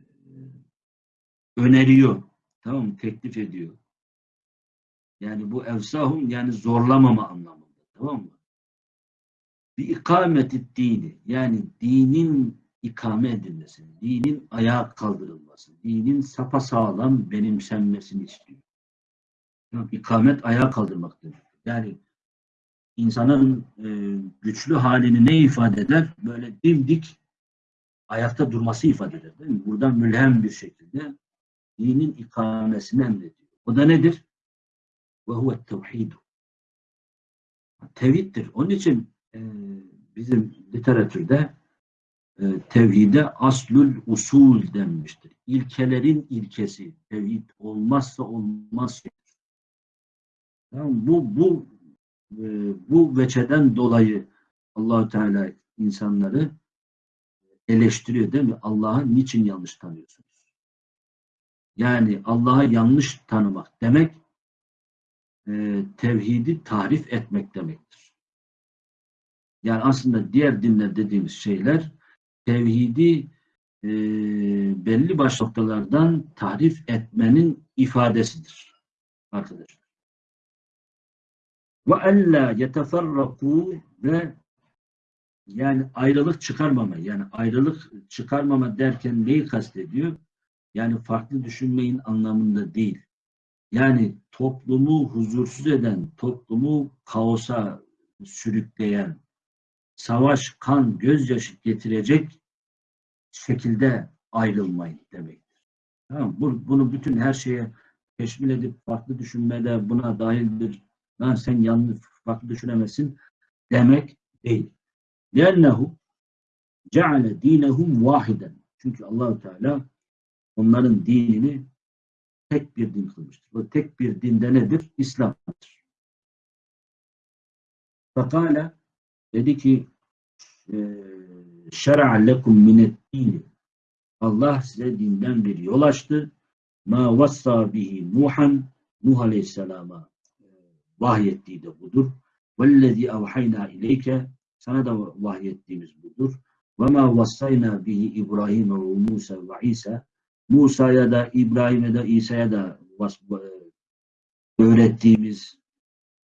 öneriyor. Tamam? Teklif ediyor. Yani bu evsahum yani zorlamama anlamında. Tamam mı? Bir ikameti dini yani dinin ikame edilmesi, dinin ayağa kaldırılması, dinin sapasağlam benimsenmesini istiyor. Yani ikamet ayağa kaldırmak demek. Yani insanın e, güçlü halini ne ifade eder? Böyle dimdik ayakta durması ifade eder. Değil mi? Buradan mülhem bir şekilde dinin ikamesini emrediyor. O da nedir? Ve huve tevhidu. Tevhiddir. Onun için e, bizim literatürde e, tevhide aslül usul denmiştir. İlkelerin ilkesi. Tevhid olmazsa olmaz. Tamam, bu bu e, bu veçeden dolayı Allahu Teala insanları eleştiriyor değil mi? Allah'ı niçin yanlış tanıyorsunuz? Yani Allah'ı yanlış tanımak demek e, tevhidi tarif etmek demektir. Yani aslında diğer dinler dediğimiz şeyler tevhidi e, belli baş noktalardan tarif etmenin ifadesidir. Arkadaşlar. Ve ella yeteferraku ve yani ayrılık çıkarmama yani ayrılık çıkarmama derken neyi kastediyor? Yani farklı düşünmeyin anlamında değil. Yani toplumu huzursuz eden, toplumu kaosa sürükleyen, savaş, kan, gözyaşı getirecek şekilde ayrılmayın demektir. Tamam, bu, bunu bütün her şeye teşmil edip farklı düşünmede buna dahildir. Lan sen yanlış farklı düşünemezsin demek değil. لِأَنَّهُ ceale dinehum vahiden. Çünkü Allahu Teala onların dinini tek bir din kılmıştır. O tek bir dinde nedir? İslam'dır. Fakale dedi ki şer'a lekum minet dini Allah size dinden bir yol açtı. Ma vassa bihi Nuhan Nuh Aleyhisselam'a e, vahyettiği de budur. Vellezî evhayna ileyke sana da vahyettiğimiz budur. Bihi İbrahim ve Musa ve İsa Musa'ya da İbrahim'e de İsa'ya da e, öğrettiğimiz,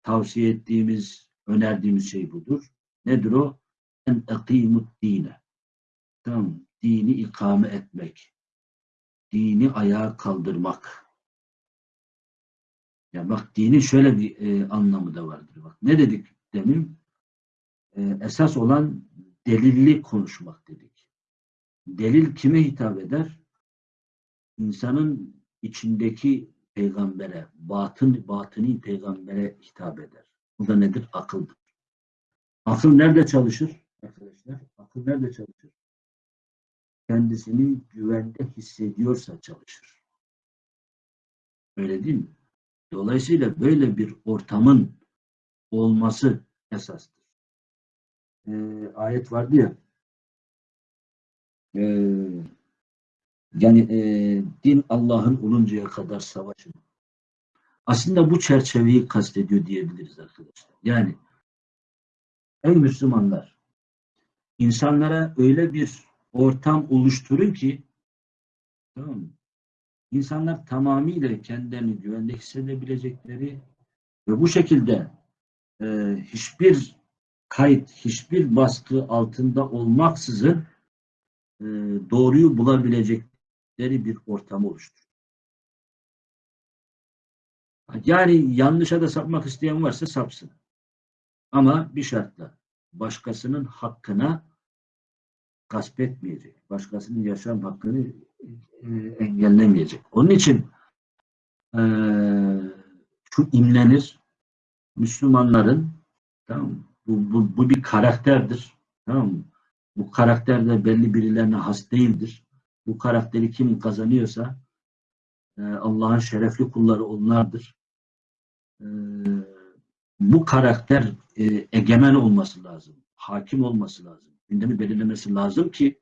tavsiye ettiğimiz, önerdiğimiz şey budur. Nedir o? En ekimut dine. Tamam. Dini ikame etmek. Dini ayağa kaldırmak. Ya bak dinin şöyle bir e, anlamı da vardır. Bak ne dedik demin? E, esas olan delilli konuşmak dedik. Delil kime hitap eder? İnsanın içindeki peygambere, batın, batıni peygambere hitap eder. Bu da nedir? Akıldır. Akıl nerede çalışır? Arkadaşlar, akıl nerede çalışır? Kendisini güvende hissediyorsa çalışır. Öyle değil mi? Dolayısıyla böyle bir ortamın olması esastır. Ee, ayet vardı ya ee, yani e, din Allah'ın oluncaya kadar savaşın. Aslında bu çerçeveyi kastediyor diyebiliriz arkadaşlar. Yani ey Müslümanlar insanlara öyle bir ortam oluşturun ki tamam mı? İnsanlar tamamıyla kendilerini güvende hissedebilecekleri ve bu şekilde e, hiçbir kayıt, hiçbir baskı altında olmaksızın e, doğruyu bulabilecekleri bir ortam oluşturur. Yani yanlışa da sapmak isteyen varsa sapsın. Ama bir şartla başkasının hakkına gasp etmeyecek. Başkasının yaşam hakkını e, engellemeyecek. Onun için e, şu imlenir Müslümanların tamam bu, bu, bu bir karakterdir. Tamam mı? Bu karakter de belli birilerine has değildir. Bu karakteri kim kazanıyorsa e, Allah'ın şerefli kulları onlardır. E, bu karakter e, egemen olması lazım. Hakim olması lazım. Gündemi belirlemesi lazım ki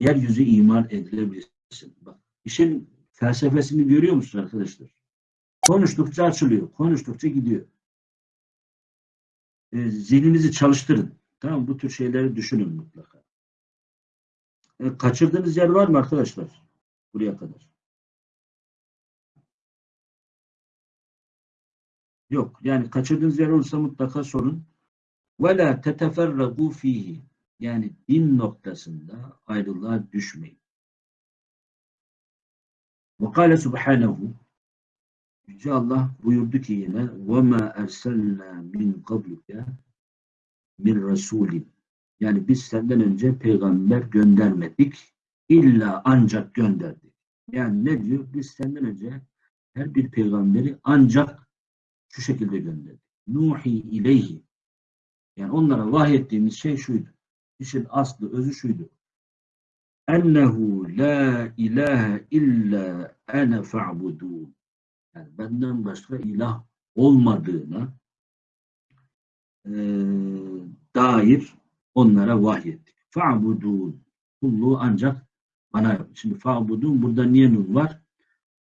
yeryüzü iman edilebilsin. Bak, işin felsefesini görüyor musunuz arkadaşlar? Konuştukça açılıyor. Konuştukça gidiyor. E, zihninizi çalıştırın. Tamam Bu tür şeyleri düşünün mutlaka. E, kaçırdığınız yer var mı arkadaşlar? Buraya kadar. Yok. Yani kaçırdığınız yer olursa mutlaka sorun. وَلَا تَتَفَرَّقُوا ف۪يهِ Yani din noktasında ayrılığa düşmeyin. وَقَالَ سُبْحَانَهُ Yüce Allah buyurdu ki yine وَمَا اَرْسَلْنَا مِنْ قَبْلِكَ bir Resulin. Yani biz senden önce peygamber göndermedik. İlla ancak gönderdik. Yani ne diyor? Biz senden önce her bir peygamberi ancak şu şekilde gönderdik. Nuhi ileyhi. yani onlara vahyettiğimiz şey şuydu. İşin aslı, özü şuydu. Ennehu la ilahe illa ene fa'budun. Yani benden başka ilah olmadığına e, dair onlara vahyettik. Fa'budun. Kulluğu ancak bana yapın. Şimdi fa'budun burada niye nun var?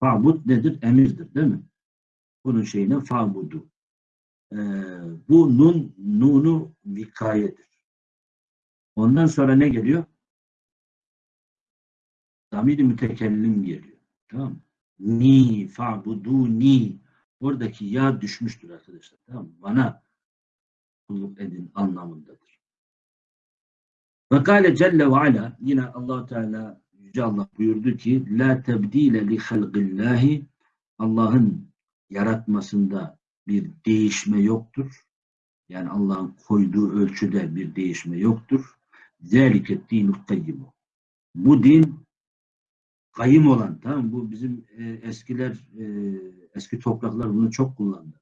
Fa'bud nedir? Emirdir değil mi? Bunun şeyine fa'budu. Ee, bu nun, nunu vikayedir. Ondan sonra ne geliyor? Damir-i mütekellim geliyor. Tamam mı? Ni, fa'buduni. Oradaki ya düşmüştür arkadaşlar. Tamam mı? Bana kulluk edin anlamındadır. Ve kâle celle ve ala yine allah Teala Yüce Allah buyurdu ki la tebdile li halqillahi Allah'ın yaratmasında bir değişme yoktur. Yani Allah'ın koyduğu ölçüde bir değişme yoktur. Zeliket dinu kayyimu. Bu din kayım olan, tamam Bu bizim e, eskiler, e, eski topraklar bunu çok kullandı.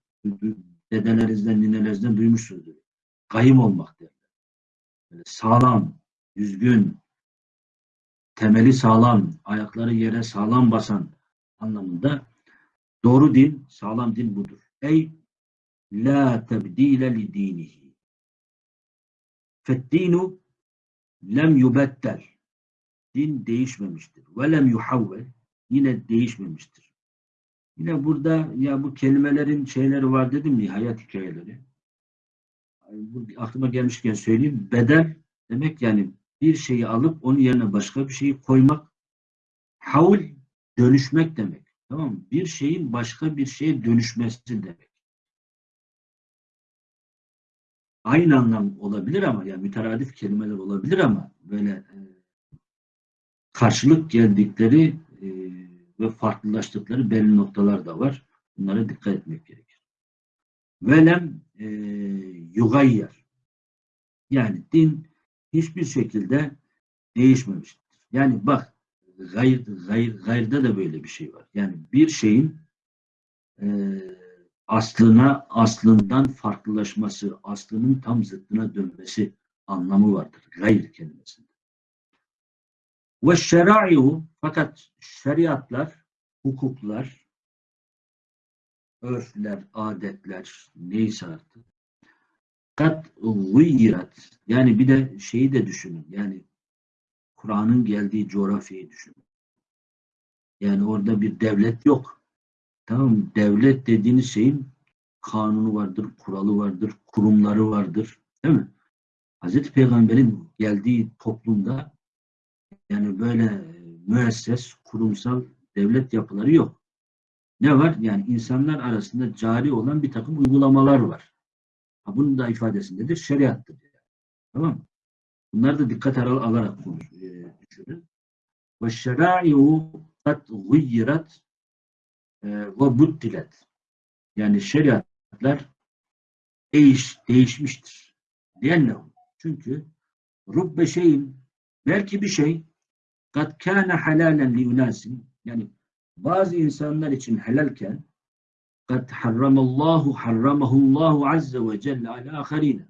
Dedelerinizden, ninelerinizden duymuşsunuzdur. Kayım olmak derler. böyle sağlam, düzgün, temeli sağlam, ayakları yere sağlam basan anlamında doğru din, sağlam din budur. La tebdile li dinihi. Feddinu lem yubettel. Din değişmemiştir. Ve lem yuhavvel. Yine değişmemiştir. Yine burada ya bu kelimelerin şeyleri var dedim ya hayat hikayeleri. Aklıma gelmişken söyleyeyim. Bedel demek yani bir şeyi alıp onun yerine başka bir şeyi koymak. Havl dönüşmek demek. Tamam mı? Bir şeyin başka bir şeye dönüşmesi demek. Aynı anlam olabilir ama yani müteradif kelimeler olabilir ama böyle e, karşılık geldikleri e, ve farklılaştıkları belli noktalar da var. Bunlara dikkat etmek gerekir. Velem e, yugayyer. Yani din hiçbir şekilde değişmemiştir. Yani bak gayr, gayr, gayrda da böyle bir şey var. Yani bir şeyin e, aslına aslından farklılaşması, aslının tam zıttına dönmesi anlamı vardır. Gayr kelimesinde. Ve şerai'u fakat şeriatlar, hukuklar, örfler, adetler neyse artık kat gıyyirat yani bir de şeyi de düşünün yani Kur'an'ın geldiği coğrafyayı düşünün. Yani orada bir devlet yok. Tamam mı? Devlet dediğiniz şeyin kanunu vardır, kuralı vardır, kurumları vardır. Değil mi? Hazreti Peygamber'in geldiği toplumda yani böyle müesses, kurumsal devlet yapıları yok. Ne var? Yani insanlar arasında cari olan bir takım uygulamalar var. Ha, bunun da ifadesindedir. Şeriattır. Tamam mı? Bunları da dikkat al alarak konuş, düşünün. Ve şerai'u kat gıyyirat e, ve buddilet. Yani şeriatlar değiş, değişmiştir. Diyenlehu. Çünkü rubbe şeyin belki bir şey kat kâne halalen li yunasin yani bazı insanlar için helalken kad harramallahu harramahullahu azze ve celle ala aharine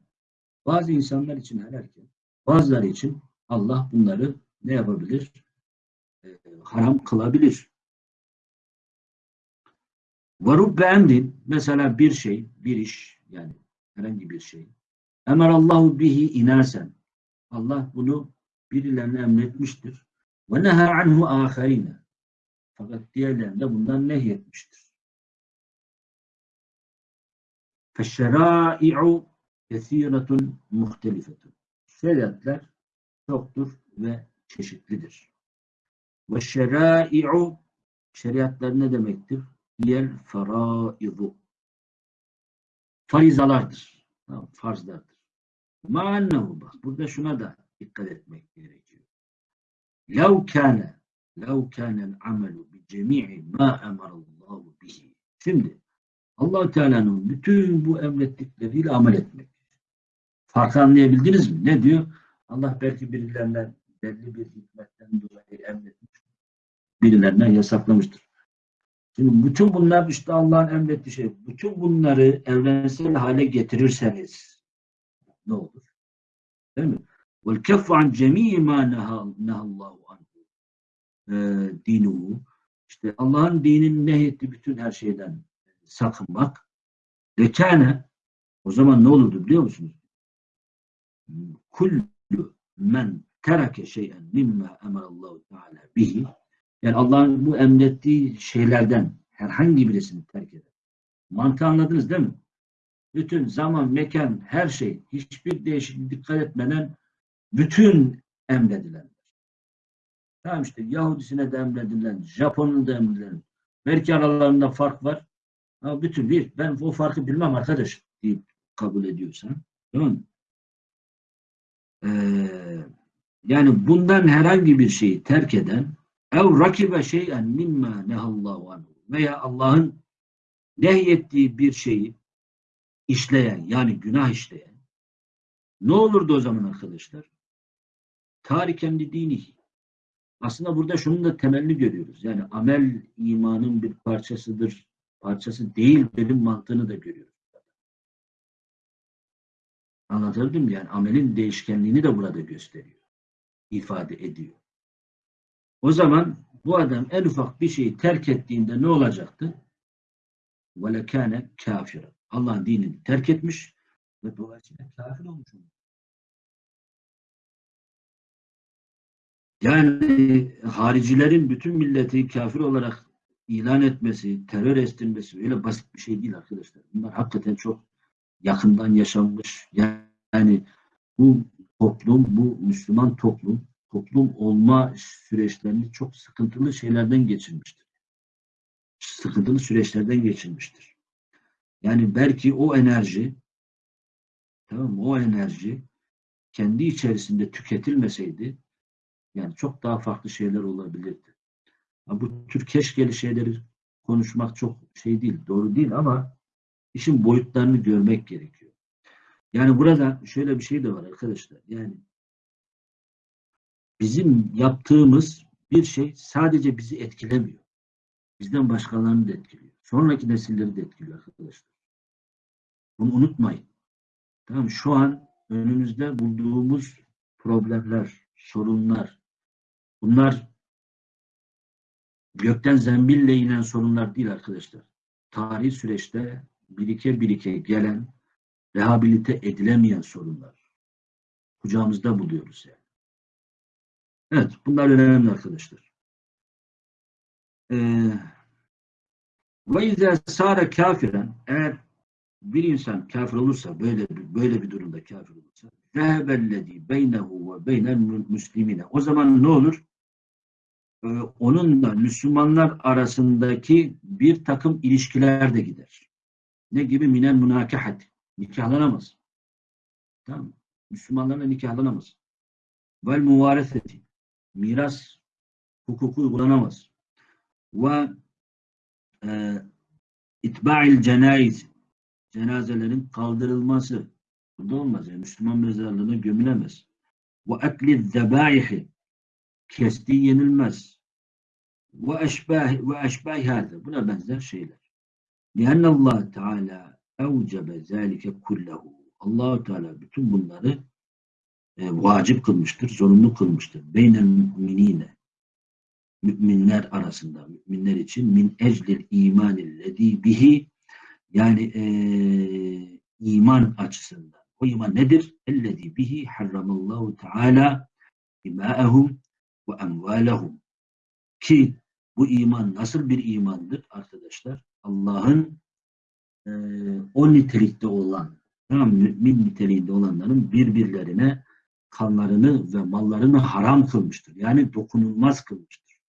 bazı insanlar için helalken bazıları için Allah bunları ne yapabilir? Ee, haram kılabilir. Varub beğendin mesela bir şey, bir iş yani herhangi bir şey. Emarallahu bihi inasen. Allah bunu birilerine emretmiştir. Ve neha anhu aharine. Fakat diğerlerinde bundan nehyetmiştir. Feşşerâi'u kesiretun muhtelifetun. Şeriatlar çoktur ve çeşitlidir. Ve şerâi'u şeriatlar ne demektir? Diğer faraizu. Farizalardır. Farzlardır. Ma'annehu bak. Burada şuna da dikkat etmek gerekiyor. Lev kâne lev kânel amelu bi cemî'i mâ emarallahu bihi. Şimdi allah Teala'nın bütün bu emrettikleriyle amel etmek. Farkı anlayabildiniz mi? Ne diyor? Allah belki birilerinden belli bir hikmetten dolayı emretmiş. Birilerine yasaklamıştır. Şimdi bütün bunlar işte Allah'ın emrettiği şey. Bütün bunları evrensel hale getirirseniz ne olur? Değil mi? Vel keffu an cemii ma nehallahu anhu dinuhu. İşte Allah'ın dininin nehyettiği bütün her şeyden sakınmak. Lekâne o zaman ne olurdu biliyor musunuz? Kullu men terake şeyen mimma emarallahu teala bihi yani Allah'ın bu emrettiği şeylerden herhangi birisini terk eder. Mantığı anladınız değil mi? Bütün zaman, mekan, her şey hiçbir değişiklik dikkat etmeden bütün emredilenler. Tamam işte Yahudisine de emredilen, Japon'un da emredilen. Belki aralarında fark var. Ama bütün bir, ben o farkı bilmem arkadaş deyip kabul ediyorsan. Değil mi? Ee, yani bundan herhangi bir şeyi terk eden ev rakibe şeyen mimma nehallahu anhu veya Allah'ın nehyettiği bir şeyi işleyen yani günah işleyen ne olurdu o zaman arkadaşlar? Tariken li dinihi. Aslında burada şunun da temelli görüyoruz. Yani amel imanın bir parçasıdır. Parçası değil benim mantığını da görüyoruz. Anlatabildim mi? Yani amelin değişkenliğini de burada gösteriyor ifade ediyor. O zaman bu adam en ufak bir şeyi terk ettiğinde ne olacaktı? وَلَكَانَ kafir. Allah'ın dinini terk etmiş ve dolayısıyla kafir olmuş olur. Yani haricilerin bütün milleti kafir olarak ilan etmesi, terör estirmesi öyle basit bir şey değil arkadaşlar. Bunlar hakikaten çok yakından yaşanmış. Yani bu toplum, bu Müslüman toplum, toplum olma süreçlerini çok sıkıntılı şeylerden geçirmiştir. Sıkıntılı süreçlerden geçirmiştir. Yani belki o enerji, tamam? O enerji kendi içerisinde tüketilmeseydi yani çok daha farklı şeyler olabilirdi. Bu tür keşkeli şeyleri konuşmak çok şey değil, doğru değil ama işin boyutlarını görmek gerekiyor. Yani burada şöyle bir şey de var arkadaşlar. Yani bizim yaptığımız bir şey sadece bizi etkilemiyor. Bizden başkalarını da etkiliyor. Sonraki nesilleri de etkiliyor arkadaşlar. Bunu unutmayın. Tamam Şu an önümüzde bulduğumuz problemler, sorunlar, bunlar gökten zembille inen sorunlar değil arkadaşlar. Tarihi süreçte birike birike gelen, rehabilite edilemeyen sorunlar. Kucağımızda buluyoruz yani. Evet, bunlar önemli arkadaşlar. Ee, ve izâ sâre kafiren eğer bir insan kafir olursa, böyle bir, böyle bir durumda kafir olursa zehebellezî beynehu ve beynel müslimine o zaman ne olur? Ee, onunla Müslümanlar arasındaki bir takım ilişkiler de gider. Ne gibi? Minel münakahat nikahlanamaz. Tamam mı? Müslümanlarla nikahlanamaz. Vel muvareseti miras hukuku uygulanamaz. Ve e, itba'il cenayiz cenazelerin kaldırılması burada olmaz. Yani Müslüman mezarlığına gömülemez. Ve etli zebaihi kestiği yenilmez. Ve eşbah ve eşbah hâzı. Buna benzer şeyler. Lianne Allah Teala evcebe zâlike kullehu. allah Teala bütün bunları e, vacip kılmıştır, zorunlu kılmıştır. Beynel müminine müminler arasında, müminler için min eclil imanillezî bihi yani e, iman açısından. O iman nedir? Ellezî bihi harramallahu teâlâ dimâehum ve emvâlehum. Ki bu iman nasıl bir imandır arkadaşlar? Allah'ın e, o nitelikte olan, tamam, mümin niteliğinde olanların birbirlerine kanlarını ve mallarını haram kılmıştır. Yani dokunulmaz kılmıştır.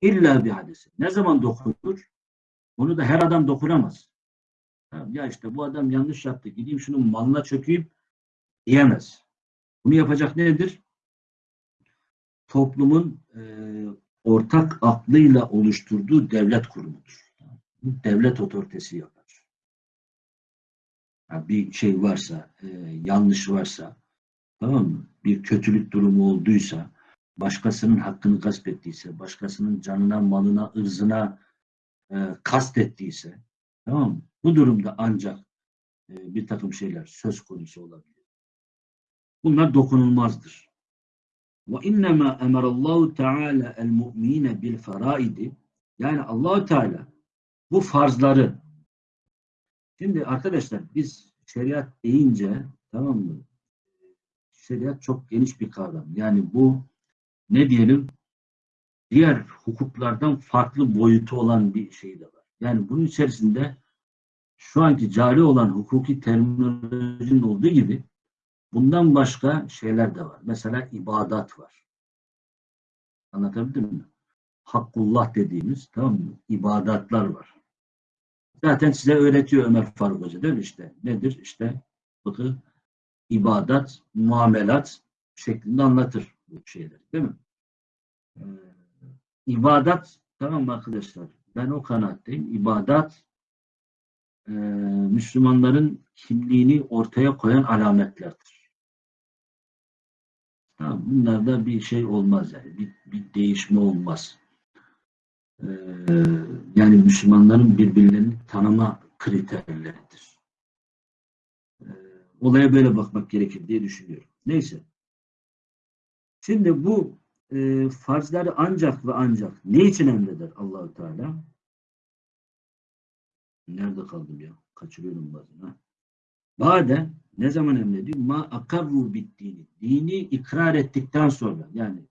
İlla bir hadisi. Ne zaman dokunur? Onu da her adam dokunamaz. Ya işte bu adam yanlış yaptı. Gideyim şunun malına çökeyim diyemez. Bunu yapacak nedir? Toplumun e, ortak aklıyla oluşturduğu devlet kurumudur. Devlet otoritesi yapar. Bir şey varsa, e, yanlış varsa, tamam mı? Bir kötülük durumu olduysa, başkasının hakkını gasp ettiyse, başkasının canına, malına, ırzına e, kast ettiyse, tamam mı? Bu durumda ancak e, bir takım şeyler söz konusu olabilir. Bunlar dokunulmazdır. Emarallahu teala el mu'mine bil faraidi yani Allahu Teala bu farzları şimdi arkadaşlar biz şeriat deyince tamam mı? Şeriat çok geniş bir kavram. Yani bu ne diyelim diğer hukuklardan farklı boyutu olan bir şey de var. Yani bunun içerisinde şu anki cari olan hukuki terminolojinin olduğu gibi bundan başka şeyler de var. Mesela ibadat var. Anlatabildim mi? Hakkullah dediğimiz tamam mı? İbadatlar var. Zaten size öğretiyor Ömer Faruk Hoca değil mi işte? Nedir? İşte fıkıh, ibadat, muamelat şeklinde anlatır bu şeyleri değil mi? Ee, ibadat tamam mı arkadaşlar? Ben o kanaatteyim. İbadat e, Müslümanların kimliğini ortaya koyan alametlerdir. Tamam, bunlarda bir şey olmaz yani. Bir, bir değişme olmaz. Ee, yani Müslümanların birbirlerini tanıma kriterleridir. Ee, olaya böyle bakmak gerekir diye düşünüyorum. Neyse. Şimdi bu e, farzları ancak ve ancak ne için emreder Allahu Teala? Nerede kaldım ya? Kaçırıyorum bazen. Bade ne zaman emrediyor? Ma akarru bittiğini. Dini ikrar ettikten sonra yani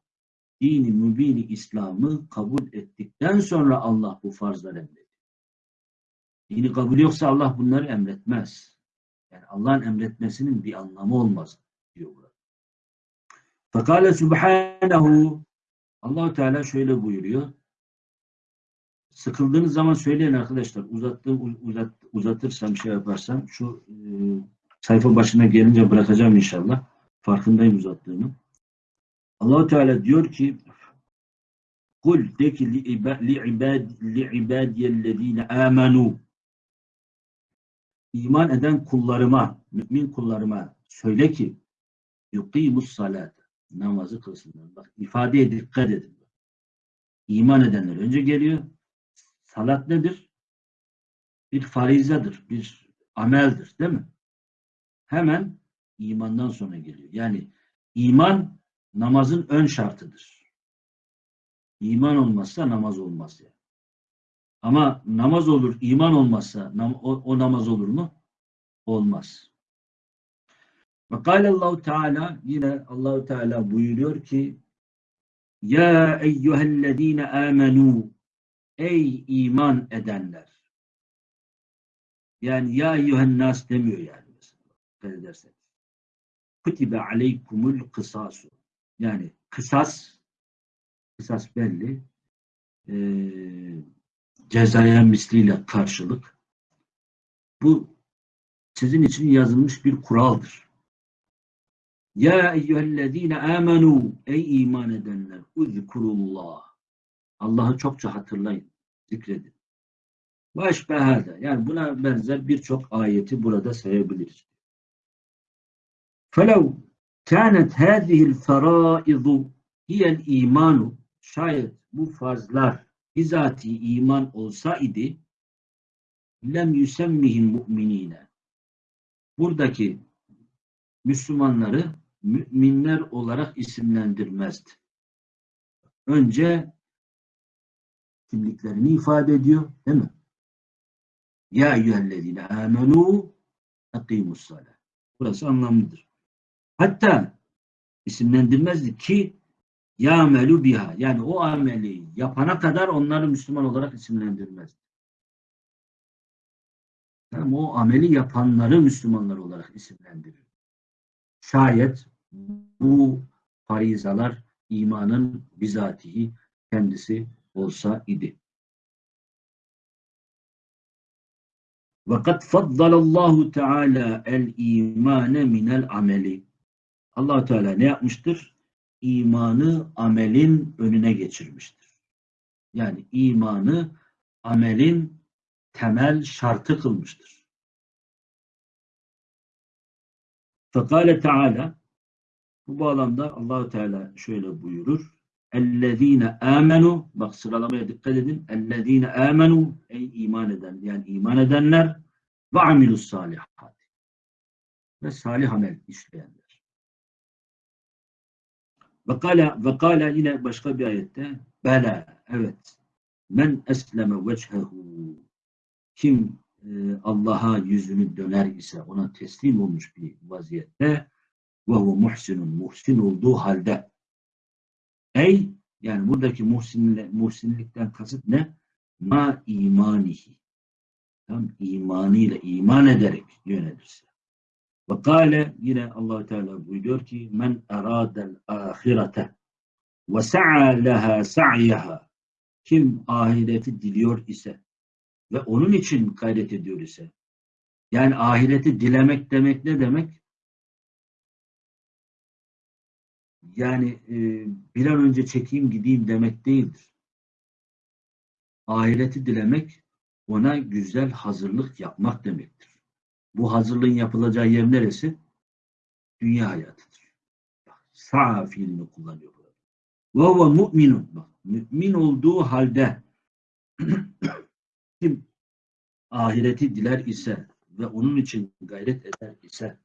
dini mübini İslam'ı kabul ettikten sonra Allah bu farzları emrediyor. Dini kabul yoksa Allah bunları emretmez. Yani Allah'ın emretmesinin bir anlamı olmaz diyor burada. Fakale subhanehu allah Teala şöyle buyuruyor. Sıkıldığınız zaman söyleyin arkadaşlar. Uzattığım, uzat, uzatırsam şey yaparsam şu e, sayfa başına gelince bırakacağım inşallah. Farkındayım uzattığımı. Allah Teala diyor ki Kul de ki li ibad li ibadiyellezine amenu iman eden kullarıma, mümin kullarıma söyle ki yuqimus salat namazı kılsınlar. Bak ifadeye dikkat edin. İman edenler önce geliyor. Salat nedir? Bir farizadır, bir ameldir, değil mi? Hemen imandan sonra geliyor. Yani iman namazın ön şartıdır. İman olmazsa namaz olmaz yani. Ama namaz olur, iman olmazsa nam- o, o namaz olur mu? Olmaz. Ve kâlallahu Teala yine Allahu Teala buyuruyor ki Ya eyyühellezine amenu Ey iman edenler. Yani ya eyyühen nas demiyor yani. Dikkat ederseniz. Kutibe aleykumul kısasu. Yani kısas kısas belli. E, cezaya misliyle karşılık. Bu sizin için yazılmış bir kuraldır. Ya eyyühellezine amenu ey iman edenler uzkurullah. Allah'ı çokça hatırlayın, zikredin. Baş behada. Yani buna benzer birçok ayeti burada sayabiliriz. Felev Kânet hâzihil ferâidu hiyel imanu. Şayet bu farzlar bizatihi iman olsa idi lem yusemmihil mu'minine. Buradaki Müslümanları müminler olarak isimlendirmezdi. Önce kimliklerini ifade ediyor değil mi? Ya eyyühellezine amenu akimus salah. Burası anlamlıdır. Hatta isimlendirmezdi ki ya amelu biha yani o ameli yapana kadar onları Müslüman olarak isimlendirmez. Yani o ameli yapanları Müslümanlar olarak isimlendirir. Şayet bu farizalar imanın bizatihi kendisi olsa idi. Ve kad faddalallahu teala el imane minel ameli allah Teala ne yapmıştır? İmanı amelin önüne geçirmiştir. Yani imanı amelin temel şartı kılmıştır. Fekale Teala bu bağlamda Allahu Teala şöyle buyurur. Ellezine amenu bak sıralamaya dikkat edin. Ellezine amenu ey iman eden yani iman edenler ve amilus salihat ve salih amel işleyenler. Ve kâle, ve kâle yine başka bir ayette bela evet. Men esleme vechehu kim e, Allah'a yüzünü döner ise ona teslim olmuş bir vaziyette ve huve muhsinun. Muhsin olduğu halde. Ey yani buradaki muhsinle, muhsinlikten kasıt ne? Ma imanihi. Tam imanıyla iman ederek yönelirse. Ve kâle yine allah Teala buyuruyor ki men eradel ahirete ve sa'a leha sa'yaha kim ahireti diliyor ise ve onun için gayret ediyor ise yani ahireti dilemek demek ne demek? Yani e, bir an önce çekeyim gideyim demek değildir. Ahireti dilemek ona güzel hazırlık yapmak demektir. Bu hazırlığın yapılacağı yer neresi? Dünya hayatıdır. Sa'a fiilini kullanıyor burada. Ve huve mu'minun. Bak, mümin olduğu halde kim ahireti diler ise ve onun için gayret eder ise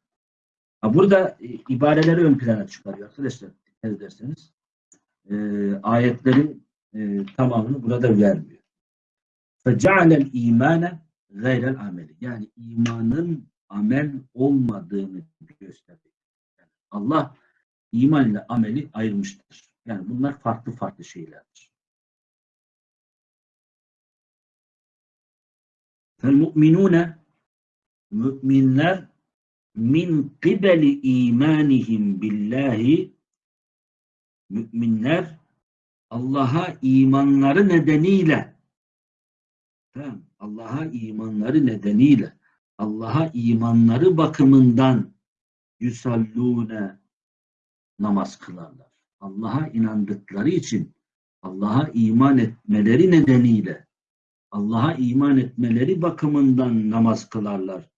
Ha, burada e, ibareleri ön plana çıkarıyor arkadaşlar. Dikkat ederseniz. E, ayetlerin e, tamamını burada vermiyor. فَجَعَلَ الْا۪يمَانَ gayrel ameli. Yani imanın amel olmadığını gösterir. Yani Allah iman ile ameli ayırmıştır. Yani bunlar farklı farklı şeylerdir. Fel mu'minune müminler min kibeli imanihim billahi müminler Allah'a imanları nedeniyle tamam Allah'a imanları nedeniyle Allah'a imanları bakımından yusallune namaz kılarlar. Allah'a inandıkları için Allah'a iman etmeleri nedeniyle Allah'a iman etmeleri bakımından namaz kılarlar.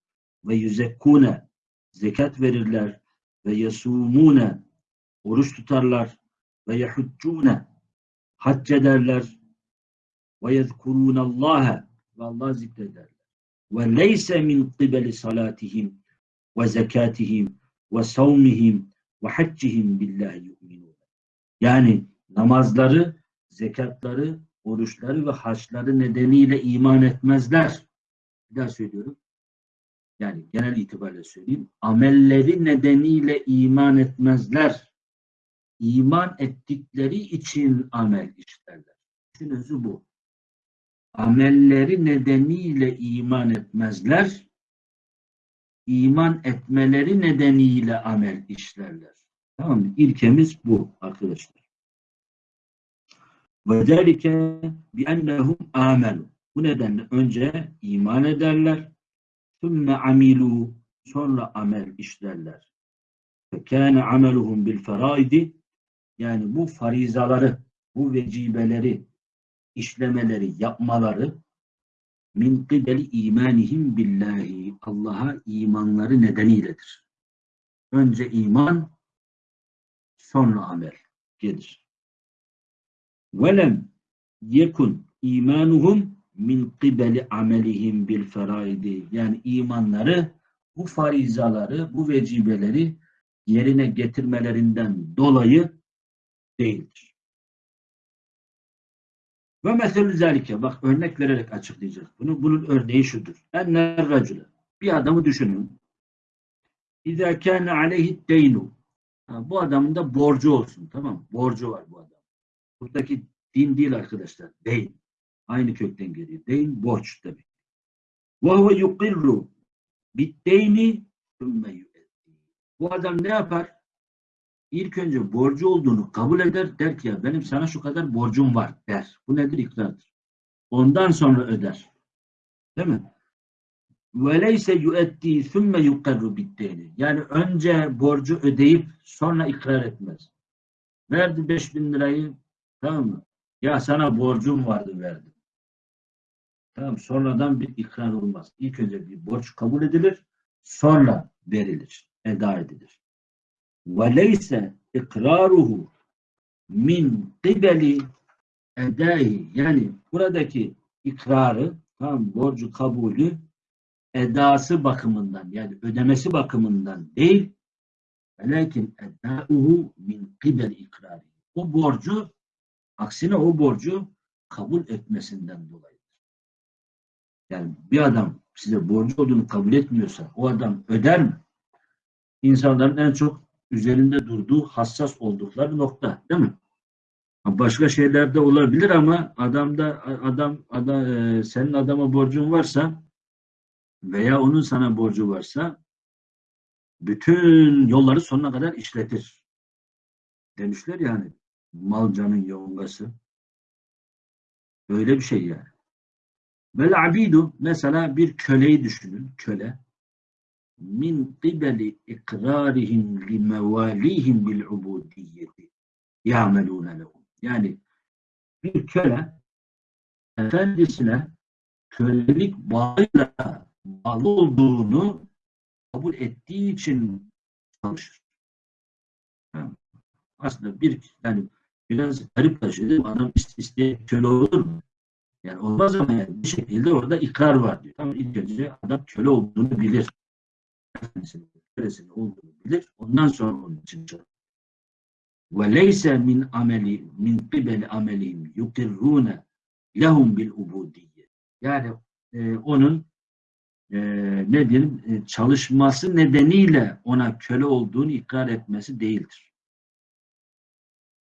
Ve yüzekkune zekat verirler. Ve yasumune oruç tutarlar. Ve yehuccune hac ederler. Ve yezkurunallaha ve Allah zikrederler. Ve leyse min qibeli salatihim ve zekatihim ve savmihim ve haccihim billahi yu'minun. Yani namazları, zekatları, oruçları ve haçları nedeniyle iman etmezler. Bir daha söylüyorum. Yani genel itibariyle söyleyeyim. Amelleri nedeniyle iman etmezler. İman ettikleri için amel işlerler. İşin özü bu amelleri nedeniyle iman etmezler, iman etmeleri nedeniyle amel işlerler. Tamam mı? İlkemiz bu arkadaşlar. Ve zelike bi ennehum amelu. Bu nedenle önce iman ederler, sümme amilu, sonra amel işlerler. Fekâne ameluhum bil feraidi, yani bu farizaları, bu vecibeleri, işlemeleri, yapmaları min kibeli imanihim billahi Allah'a imanları nedeniyledir. Önce iman, sonra amel gelir. Velem yekun imanuhum min kibeli amelihim bil feraidi. Yani imanları bu farizaları, bu vecibeleri yerine getirmelerinden dolayı değildir. Ve meselü zelike. Bak örnek vererek açıklayacağız bunu. Bunun örneği şudur. Enner racule. Bir adamı düşünün. İzâ kâne aleyhi deynu. Bu adamın da borcu olsun. Tamam Borcu var bu adam. Buradaki din değil arkadaşlar. Deyin. Aynı kökten geliyor. Deyin borç demek. Ve huve yukirru biddeyni sümme. Bu adam ne yapar? İlk önce borcu olduğunu kabul eder. Der ki ya benim sana şu kadar borcum var der. Bu nedir? İkrardır. Ondan sonra öder. Değil mi? Leyse yüeddi sümme yukarru biddeyni. Yani önce borcu ödeyip sonra ikrar etmez. Verdi 5000 lirayı tamam mı? Ya sana borcum vardı verdim. Tamam sonradan bir ikrar olmaz. İlk önce bir borç kabul edilir, sonra verilir, eda edilir. Ve leyse ikraruhu min qibeli edai yani buradaki ikrarı tamam borcu kabulü edası bakımından yani ödemesi bakımından değil velakin edauhu min qibel ikrari. O borcu aksine o borcu kabul etmesinden dolayı. Yani bir adam size borcu olduğunu kabul etmiyorsa o adam öder mi? İnsanların en çok üzerinde durduğu hassas oldukları nokta değil mi? Başka şeyler de olabilir ama adamda adam, adam e, senin adama borcun varsa veya onun sana borcu varsa bütün yolları sonuna kadar işletir. Demişler yani malcanın yongası. Öyle bir şey yani. Vel abidu mesela bir köleyi düşünün. Köle. Min qibeli ikrarihim li mevalihim bil ubudiyyeti ya'melûne lehum. Yani bir köle efendisine kölelik bağıyla bağlı olduğunu kabul ettiği için çalışır. Aslında bir yani biraz garip taşıdı. Adam isteye köle olur mu? Yani olmaz ama yani bir şekilde orada ikrar var diyor. Tamam ilk önce adam köle olduğunu bilir. Kölesinin olduğunu bilir. Ondan sonra onun için çalışır. Leyse min ameli qibeli amelihim yukirrune lehum bil ubudiyye. Yani e, onun e, ne diyelim e, çalışması nedeniyle ona köle olduğunu ikrar etmesi değildir.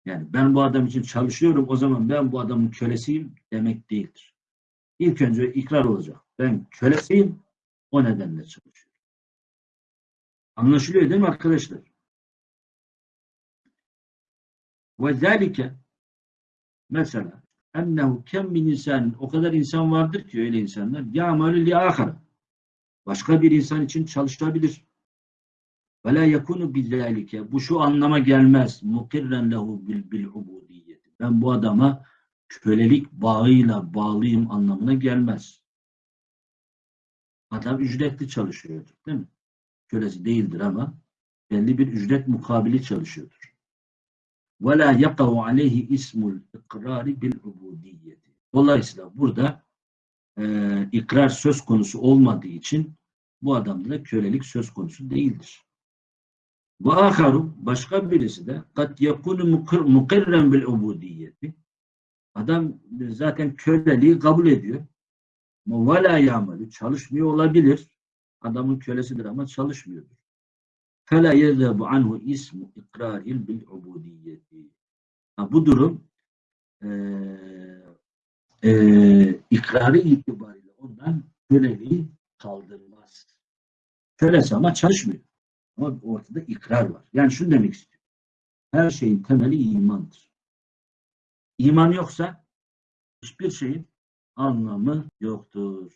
Yani ben bu adam için çalışıyorum o zaman ben bu adamın kölesiyim demek değildir. İlk önce ikrar olacak. Ben kölesiyim o nedenle çalışıyorum. Anlaşılıyor değil mi arkadaşlar? Ve zâlike mesela ennehu kem min insan o kadar insan vardır ki öyle insanlar ya'malu li ahara başka bir insan için çalışabilir. Ve la yekunu bu şu anlama gelmez. Mukirren lehu bil. Ben bu adama kölelik bağıyla bağlıyım anlamına gelmez. Adam ücretli çalışıyordur, değil mi? Kölesi değildir ama belli bir ücret mukabili çalışıyordur. Yakavu aleyhi ismul ikrari bil ubudiyeti. Dolayısıyla burada e, ikrar söz konusu olmadığı için bu adamda da kölelik söz konusu değildir. Ve başka birisi de kat yakunu mukir- mukirren bil ubudiyeti. Adam zaten köleliği kabul ediyor. Ve la çalışmıyor olabilir. Adamın kölesidir ama çalışmıyordur. فَلَا يَذَبُ عَنْهُ ismu ikraril bil ubudiyeti. Ha, bu durum eee eee ikrarı itibariyle ondan köleliği kaldırmaz. Kölesi ama çalışmıyor. Ama ortada ikrar var. Yani şunu demek istiyorum. Her şeyin temeli imandır. İman yoksa hiçbir şeyin anlamı yoktur.